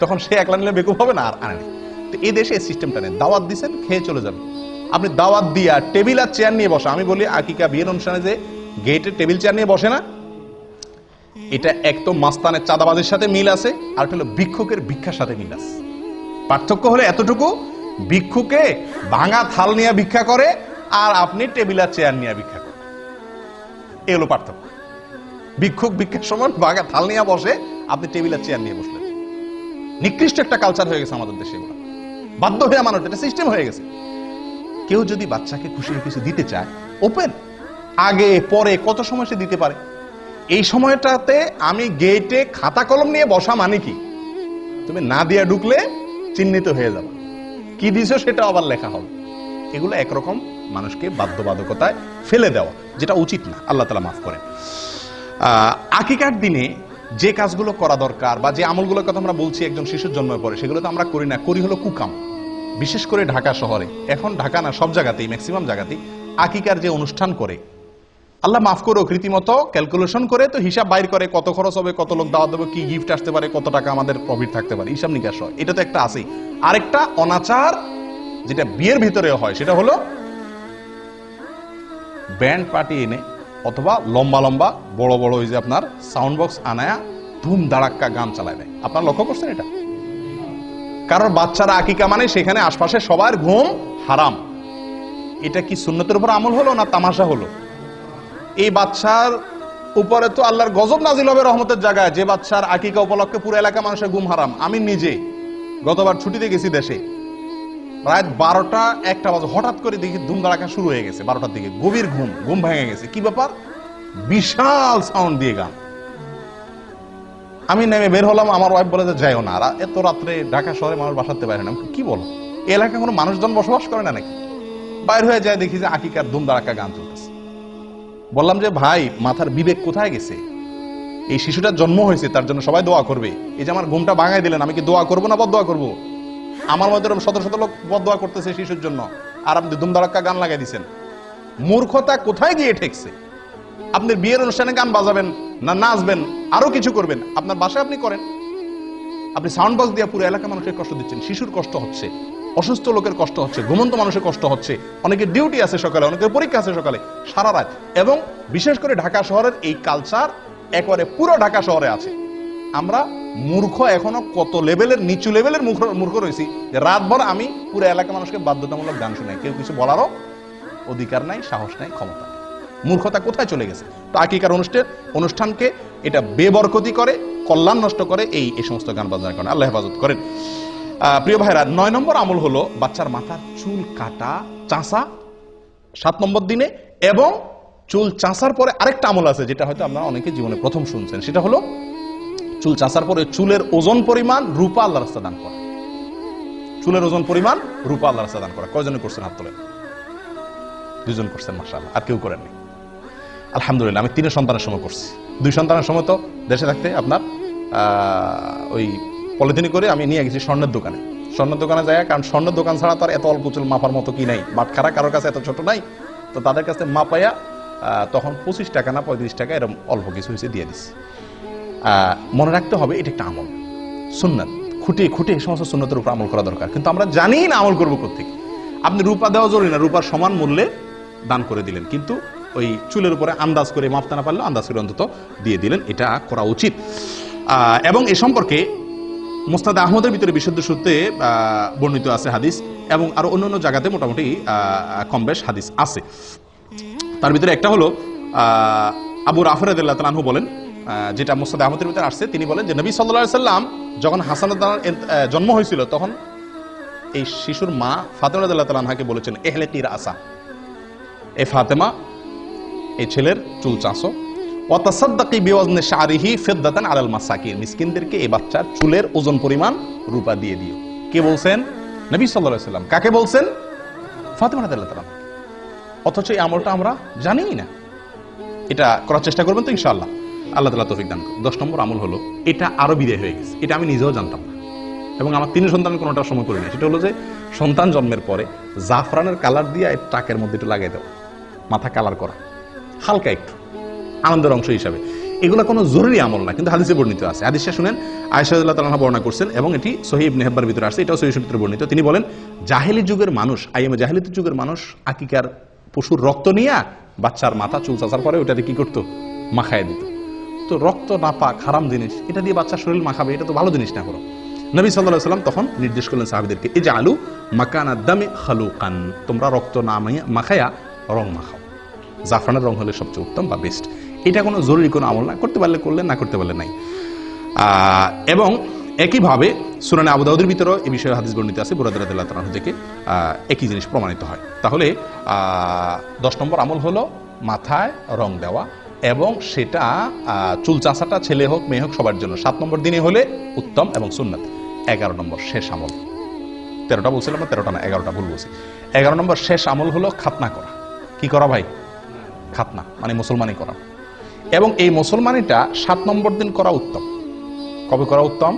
তখন সে একলা নিলে বেকুব হবে না, আর আনেনি তো এই দেশে এই সিস্টেমটা নেই। দাওয়াত দিছেন, খেয়ে চলে যাবে আপনি দাওয়াত দিয়া টেবিল আর চেয়ার নিয়ে বসা। আমি বলি, আকিকা বিয়ের অনুষ্ঠানে যে গেটে টেবিল চেয়ার নিয়ে বসে না এটা এক তো মাস্তানের চাঁদাবাজির সাথে মিল আছে, আর হলো ভিক্ষুকের ভিক্ষার সাথে মিল আছে। পার্থক্য হলো এতটুকু, ভিক্ষুকে ভাঙা থাল নিয়ে ভিক্ষা করে, আর আপনি টেবিল আর চেয়ার নিয়ে ভিক্ষা করেন। এ হলো পার্থক্য। ভিক্ষুক ভিক্ষার সময় ভাঙা থাল নিয়ে বসে, আপনি টেবিল আর চেয়ার নিয়ে বসলেন। নিকৃষ্ট একটা কালচার হয়ে গেছে আমাদের দেশে এগুলো। বাধ্য হয়ে মানুষ, এটা সিস্টেম হয়ে গেছে। কেউ যদি বাচ্চাকে খুশি কিছু দিতে চায় ওপেন আগে, পরে, কত সময় সে দিতে পারে? এই সময়টাতে আমি গেটে খাতা কলম নিয়ে বসা মানে কি? তুমি না দিয়া ঢুকলে চিহ্নিত হয়ে যাবে। কি দিছো সেটা আবার লেখা হবে। এগুলো একরকম মানুষকে বাধ্যবাধকতায় ফেলে দেওয়া, যেটা উচিত না। আল্লাহ তালা মাফ করেন। আকিকার দিনে যে কাজগুলো করা দরকার বা যে আমলগুলোর কথা আমরা বলছি, একজন শিশুর জন্মের পরে, সেগুলো তো আমরা করি না। করি হলো কুকাম। বিশেষ করে ঢাকা শহরে। এখন ঢাকা না, সব জায়গাতেই ম্যাক্সিমাম জায়গাতেই আকিকার যে অনুষ্ঠান করে আল্লাহ মাফ করো, রীতিমতো ক্যালকুলেশন করে তো হিসাব বাইর করে কত খরচ হবে, কত লোক দাওয়া দেবে, কি গিফট আসতে পারে, কত টাকা আমাদের প্রফিট থাকতে পারে, হিসাব নিকাশ হয়। এটা তো একটা আছেই। আরেকটা অনাচার যেটা বিয়ের ভিতরে হয়, সেটা হলো ব্যান্ড পার্টি এনে অথবা লম্বা লম্বা বড় বড় ওই যে আপনার সাউন্ড বক্স আনায়া ধুম দাঁড়াক্কা গান চালায় দেয় আপনার লক্ষ্য করছেন এটা? কারণ বাচ্চারা আকিকা মানে সেখানে আশপাশে সবার ঘুম হারাম। এটা কি সুন্নতের উপর আমল হলো না তামাশা হলো? এই বাচ্চার উপরে তো আল্লাহর গজব নাজিল হবে রহমতের জায়গায়। যে বাচ্চার আকিকা উপলক্ষে পুরো এলাকা মানুষের ঘুম হারাম। আমি নিজে গতবার ছুটিতে গেছি দেশে। রাত বারোটা একটা বাজে। হঠাৎ করে দেখি ধুম ধারাকা শুরু হয়ে গেছে বারোটার দিকে। গভীর ঘুম ঘুম ভেঙে গেছে। কি ব্যাপার? বিশাল সাউন্ড দিয়ে গান। আমি নেমে বের হলাম, আমার ওয়াইফ বলে যে, যাইও না এত রাত্রে ঢাকা শহরে মানুষ বাসাতে পারে না। কি বলো? এলাকায় কোনো মানুষজন বসবাস করে না নাকি? বাইর হয়ে যায়, দেখি যে আকিকার ধুম ধারাকা গান চলতেছে বললাম যে, ভাই, মাথার বিবেক কোথায় গেছে? এই শিশুটার জন্ম হয়েছে, তার জন্য সবাই দোয়া করবে। এই যে আমার ঘুমটা ভাঙাই দিলেন, আমি কি দোয়া করব না বদ দোয়া করব? আমার মধ্যে শত শত লোক বদ করতেছে শিশুর জন্য। আর আপনি দুমদারাক্কা গান লাগাই দিচ্ছেন মূর্খতা কোথায় গিয়ে ঠেকছে? আপনি বিয়ের অনুষ্ঠানে গান বাজাবেন না নাচবেন, আরও কিছু করবেন। আপনার বাসায় আপনি করেন। আপনি সাউন্ড বক্স দিয়ে পুরো এলাকা মানুষের কষ্ট দিচ্ছেন, শিশুর কষ্ট হচ্ছে। অসুস্থ লোকের কষ্ট হচ্ছে, ঘুমন্ত মানুষের কষ্ট হচ্ছে অনেকের ডিউটি আছে সকালে, অনেকের পরীক্ষা আছে সকালে, সারা রাত। এবং বিশেষ করে ঢাকা শহরের এই কালচার একবারে পুরো ঢাকা শহরে আছে। আমরা মূর্খ এখনও কত লেভেলের নিচু লেভেলের মূর্খ রয়েছি যে রাতভর আমি পুরো এলাকা মানুষকে বাধ্যতামূলক গান শোনাই। কেউ কিছু বলারও অধিকার নাই, সাহস নাই, ক্ষমতা মূর্খতা কোথায় চলে গেছে? তো আকিকার অনুষ্ঠান, অনুষ্ঠানকে এটা বেবরকতি করে, কল্যাণ নষ্ট করে এই এই সমস্ত গান বাজনার কারণে। আল্লাহ হেফাজত করেন। প্রিয় ভাইরা, নয় নম্বর আমল হলো বাচ্চার মাথার চুল কাটা চাষা সাত নম্বর দিনে, এবং চুল চাষার পরে আরেকটা আমল আছে, যেটা হয়তো আপনারা অনেকে জীবনে প্রথম শুনছেন। সেটা হলো চুল চাষার পরে চুলের ওজন পরিমাণ রূপা আল্লাহ রাস্তা দান করা। চুলের ওজন পরিমাণ রূপা আল্লাহ রাস্তা দান করা। কয়জনে করছেন হাত তোলেন? দুজন করছেন মাসাল আর কেউ করেননি। আলহামদুলিল্লাহ, আমি তিনের সন্তানের সময় করছি। দুই সন্তানের সময় তো দেশে থাকতে আপনার ওই পলিথিনি করে আমি নিয়ে গেছি স্বর্ণের দোকানে। স্বর্ণের দোকানে যায় কারণ স্বর্ণের দোকান ছাড়া তো আর এত অল্প চুল মাপার মতো কি নাই। বাটখারা কারোর কাছে এত ছোট নাই, তো তাদের কাছে মাপাইয়া তখন পঁচিশ টাকা না পঁয়ত্রিশ টাকা এরকম অল্প কিছু হয়েছে দিয়ে দিছি। মনে রাখতে হবে, এটা একটা আমল। সুন্নাত, খুঁটে খুঁটে এই সমস্ত সুন্নতের উপর আমল করা দরকার। কিন্তু আমরা জানি না আমল করব কোথেকে আপনি রূপা দেওয়া জরুরি না, রূপার সমান মূল্যে দান করে দিলেন। কিন্তু ওই চুলের উপরে আন্দাজ করে মাপতে না পারলে আন্দাজ করে অন্তত দিয়ে দিলেন। এটা করা উচিত। এবং এ সম্পর্কে মোস্তাদ আহমদের ভিতরে বিশুদ্ধ সূত্রে বর্ণিত আছে হাদিস এবং আরও অন্য অন্য জায়গাতে মোটামুটি কম বেশ হাদিস আছে। তার ভিতরে একটা হলো আবু রাফর আনহু বলেন যেটা মোস্তাদ আহমদের ভিতরে আসছে, তিনি বলেন যে নবী সাল্লাহ সাল্লাম যখন হাসান জন্ম হয়েছিল, তখন এই শিশুর মা ফাতেমা আনহাকে বলেছেন, এহলে তীর আসা। এ ফাতেমা এই ছেলের চুল চাঁচো। ফিদ্দাতান চুলের ওজন পরিমাণ রূপা দিয়ে দিও। কে বলছেন? কাকে বলছেন? অথচ এই আমলটা আমরা জানিই না। এটা করার চেষ্টা করবেন তো আল্লাহ দশ নম্বর আমল হলো, এটা আরও বিদায় হয়ে গেছে। এটা আমি নিজেও জানতাম না। এবং আমার তিন সন্তান কোনোটা সময় করি না সেটা হলো যে, সন্তান জন্মের পরে জাফরানের কালার দিয়ে টাকের মধ্যে একটু লাগিয়ে দেওয়া। মাথা কালার করা। হালকা একটু। আনন্দের অংশ হিসাবে। এগুলো কোনো জরুরি আমল না, কিন্তু হাদিসে বর্ণিত আছে। হাদিসে শুনেন আয়সাদুল্লাহ তালা বর্ণনা করছেন এবং এটি সহিব নেহব্বার ভিতরে আসছে, এটাও সহি ভিতরে বর্ণিত। তিনি বলেন, জাহেলি যুগের মানুষ আইএম জাহেলি যুগের মানুষ, আকিকার পশুর রক্ত নিয়ে বাচ্চার মাথা চুল চাচার পরে ওটাতে কি করতো? মাখায় দিত। তো রক্ত না পাক হারাম জিনিস, এটা দিয়ে বাচ্চার শরীর মাখাবে, এটা তো ভালো জিনিস না করো নবী সাল্লাহ সাল্লাম তখন নির্দেশ করলেন সাহাবিদেরকে এই যে আলু মাকানা দামে খালুকান, তোমরা রক্ত না মাখায়া রং মাখাও। জাফরানের রং হলে সবচেয়ে উত্তম বা বেস্ট এটা কোনো জরুরি কোনো আমল না। করতে পারলে করলেন, না করতে পারলে নাই। এবং একইভাবে সুরানে আবু দাউদের ভিতরেও এই বিষয়ে হাদিস বর্ণিত আছে বুরাদ রাদিয়াল্লাহু তাআলা থেকে একই জিনিস প্রমাণিত হয়। তাহলে দশ নম্বর আমল হলো মাথায় রং দেওয়া এবং সেটা চুল চাষাটা ছেলে হোক, মেয়ে হোক, সবার জন্য। সাত নম্বর দিনে হলে উত্তম এবং সুন্নাত। এগারো নম্বর শেষ আমল। তেরোটা বলছিলাম না? তেরোটা না, এগারোটা ভুল বলছি। এগারো নম্বর শেষ আমল হলো খাতনা করা। কি করা ভাই? খাতনা মানে মুসলমানি করা। এবং এই মুসলমানিটা সাত নম্বর দিন করা উত্তম। কবে করা উত্তম?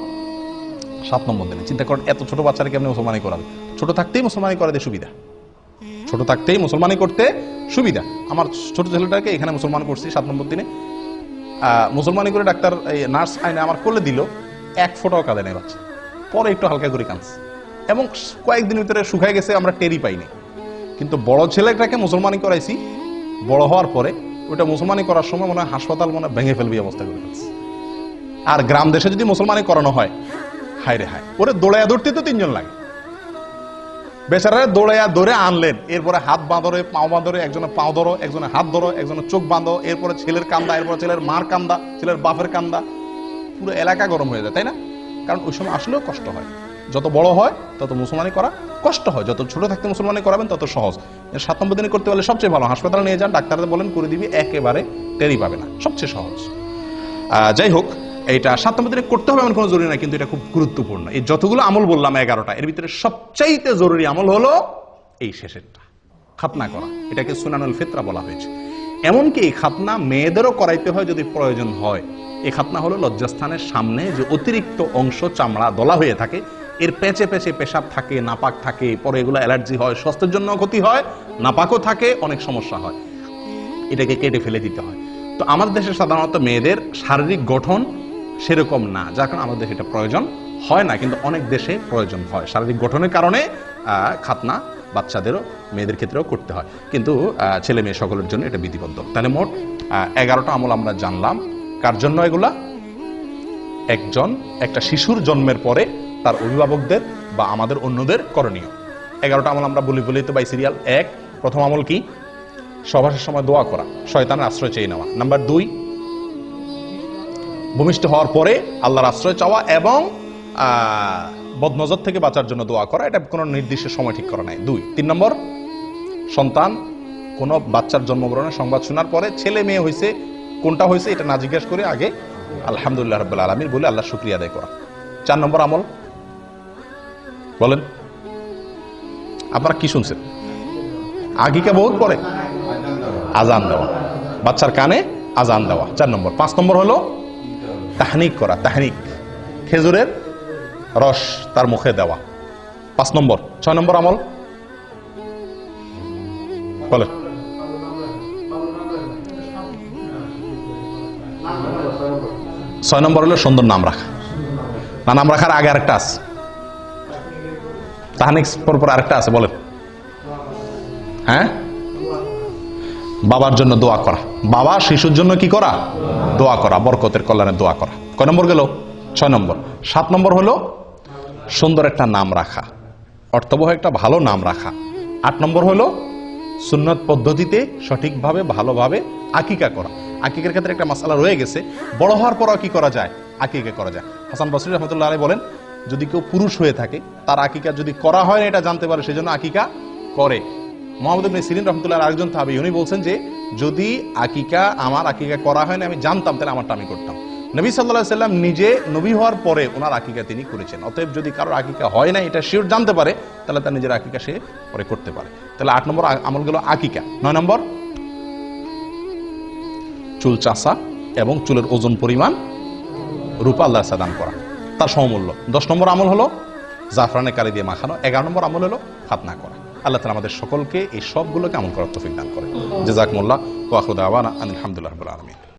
সাত নম্বর দিনে। চিন্তা করেন, এত ছোট বাচ্চারা কেমনি মুসলমানি করাবে? ছোট থাকতেই মুসলমানি করাতে সুবিধা। ছোট থাকতেই মুসলমানি করতে সুবিধা। আমার ছোট ছেলেটাকে এখানে মুসলমান করছি সাত নম্বর দিনে। মুসলমানি করে ডাক্তার, এই নার্স আইনে আমার কোলে দিল, এক ফোটাও কাঁদে নেই বাচ্চা। পরে একটু হালকা করে কাঁদছে। এবং কয়েকদিন ভিতরে শুকায় গেছে, আমরা টেরি পাইনি। কিন্তু বড় ছেলেটাকে মুসলমানি করাইছি, বড় হওয়ার পরে ওটা মুসলমানি করার সময় মনে হয় হাসপাতাল মনে ভেঙে ফেলবি অবস্থা করে ফেলছে। আর গ্রাম দেশে যদি মুসলমানি করানো হয়, হায় রে হায়। ওরে দৌড়াইয়া দৌড়তে তো তিনজন লাগে। বেচারারে দৌড়াইয়া ধরে আনলেন, এরপরে হাত বাঁধরে, পাও বাঁধরে একজনের পাও ধরো একজনের হাত ধরো একজনের চোখ বাঁধো, এরপরে ছেলের কান্দা, এরপরে ছেলের মার কান্দা, ছেলের বাপের কান্দা। পুরো এলাকা গরম হয়ে যায়, তাই না? কারণ ওই সময় আসলেও কষ্ট হয়। যত বড় হয়, তত মুসলমানি করা কষ্ট হয়। যত ছোট থাকতে মুসলমানি করাবেন, তত সহজ। সাত নম্বর দিনে করতে পারলে সবচেয়ে ভালো। হাসপাতালে নিয়ে যান ডাক্তারদের বলেন করে দিবি, একেবারে টেরি পাবে না। সবচেয়ে সহজ। যাই হোক এটা সাত নম্বর দিনে করতে হবে এমন কোনো জরুরি না, কিন্তু এটা খুব গুরুত্বপূর্ণ। এই যতগুলো আমল বললাম, এগারোটা, এর ভিতরে সবচাইতে জরুরি আমল হলো এই শেষেরটা। খাতনা করা। এটাকে সুনানুল ফিতরা বলা হয়েছে। এমনকি এই খাতনা মেয়েদেরও করাইতে হয় যদি প্রয়োজন হয়। এই খাতনা হলো লজ্জাস্থানের সামনে যে অতিরিক্ত অংশ চামড়া দলা হয়ে থাকে এর পেঁচে পেঁচে পেশাব থাকে, নাপাক থাকে, পরে এগুলো অ্যালার্জি হয়, স্বাস্থ্যের জন্য ক্ষতি হয়, নাপাকও থাকে, অনেক সমস্যা হয়। এটাকে কেটে ফেলে দিতে হয়। তো আমাদের দেশে সাধারণত মেয়েদের শারীরিক গঠন সেরকম না, যার কারণে আমাদের দেশে এটা প্রয়োজন হয় না, কিন্তু অনেক দেশে প্রয়োজন হয়। শারীরিক গঠনের কারণে খাতনা বাচ্চাদেরও, মেয়েদের ক্ষেত্রেও করতে হয়। কিন্তু ছেলে মেয়ে সকলের জন্য এটা বিধিবদ্ধ। তাহলে মোট এগারোটা আমল আমরা জানলাম। কার জন্য এগুলা? একজন, একটা শিশুর জন্মের পরে তার অভিভাবকদের বা আমাদের অন্যদের করণীয়। এগারোটা আমল আমরা বলি বলি তো বাই সিরিয়াল এক, প্রথম আমল কি? সভাসের সময় দোয়া করা, শয়তানের আশ্রয় চেয়ে নেওয়া। নাম্বার দুই, ভূমিষ্ঠ হওয়ার পরে আল্লাহর আশ্রয় চাওয়া এবং বদনজর থেকে বাঁচার জন্য দোয়া করা, এটা কোনো নির্দিষ্ট সময় ঠিক করা নাই। দুই, তিন নম্বর, সন্তান কোনো বাচ্চার জন্মগ্রহণের সংবাদ শোনার পরে ছেলে মেয়ে হয়েছে কোনটা হয়েছে এটা না জিজ্ঞেস করে আগে আলহামদুলিল্লাহ রব্বুল আলমিন বলে আল্লাহ শুক্রিয়া আদায় করা। চার নম্বর আমল বলেন। আপনারা কি শুনছেন? আগিকা বহুত পরে আজান দেওয়া। বাচ্চার কানে আজান দেওয়া। চার নম্বর। পাঁচ নম্বর হলো তাহনিক করা, তাহনিক। খেজুরের রস তার মুখে দেওয়া। পাঁচ নম্বর। ছয় নম্বর আমল। বলেন। ছয় নম্বর হলো সুন্দর নাম রাখা। না, নাম রাখার আগে আরেকটা আছে। তাহানিক পর আরেকটা আছে, বলেন। হ্যাঁ? বাবার জন্য দোয়া করা। বাবা শিশুর জন্য কি করা? দোয়া করা, বরকতের কল্যাণে দোয়া করা। কয় নম্বর গেল? ছয় নম্বর। সাত নম্বর হলো সুন্দর একটা নাম রাখা। অর্থবহ একটা ভালো নাম রাখা। আট নম্বর হলো সুন্নত পদ্ধতিতে সঠিকভাবে, ভালোভাবে আকিকা করা। আকিকার ক্ষেত্রে একটা মশালা রয়ে গেছে। বড় হওয়ার পরও কি করা যায়? আকিকা করা যায়। হাসান বসরি রহমতুল্লাহ আলাই বলেন যদি কেউ পুরুষ হয়ে থাকে, তার আকিকা যদি করা হয় না, এটা জানতে পারে, সেজন্য আকিকা করে। মোহাম্মদ ইবনে সিরিন রহমতুল্লাহ আরেকজন থাবি উনি বলছেন যে, যদি আকিকা আমার আকিকা করা হয় না, আমি জানতাম, তাহলে আমারটা আমি করতাম। নবী সাল্লাহ সাল্লাম নিজে নবী হওয়ার পরে ওনার আকিকা তিনি করেছেন। অতএব যদি কারোর আকিকা হয় না, এটা শিওর জানতে পারে, তাহলে তার নিজের আকিকা সে পরে করতে পারে। তাহলে আট নম্বর আমল গেল আকিকা। নয় নম্বর, চুল চাষা এবং চুলের ওজন পরিমাণ রূপা আল্লাহ সাদান করা। তার সমমূল্য। দশ নম্বর আমল হলো জাফরানে কালি দিয়ে মাখানো এগারো নম্বর আমল হলো খাতনা করা। আল্লাহ তালা আমাদের সকলকে এই সবগুলোকে আমল করার তফিক দান করে জেজাকমুল্লাহ ওয়াহুদ আওয়ান আলহামদুলিল্লাহ আলমিন।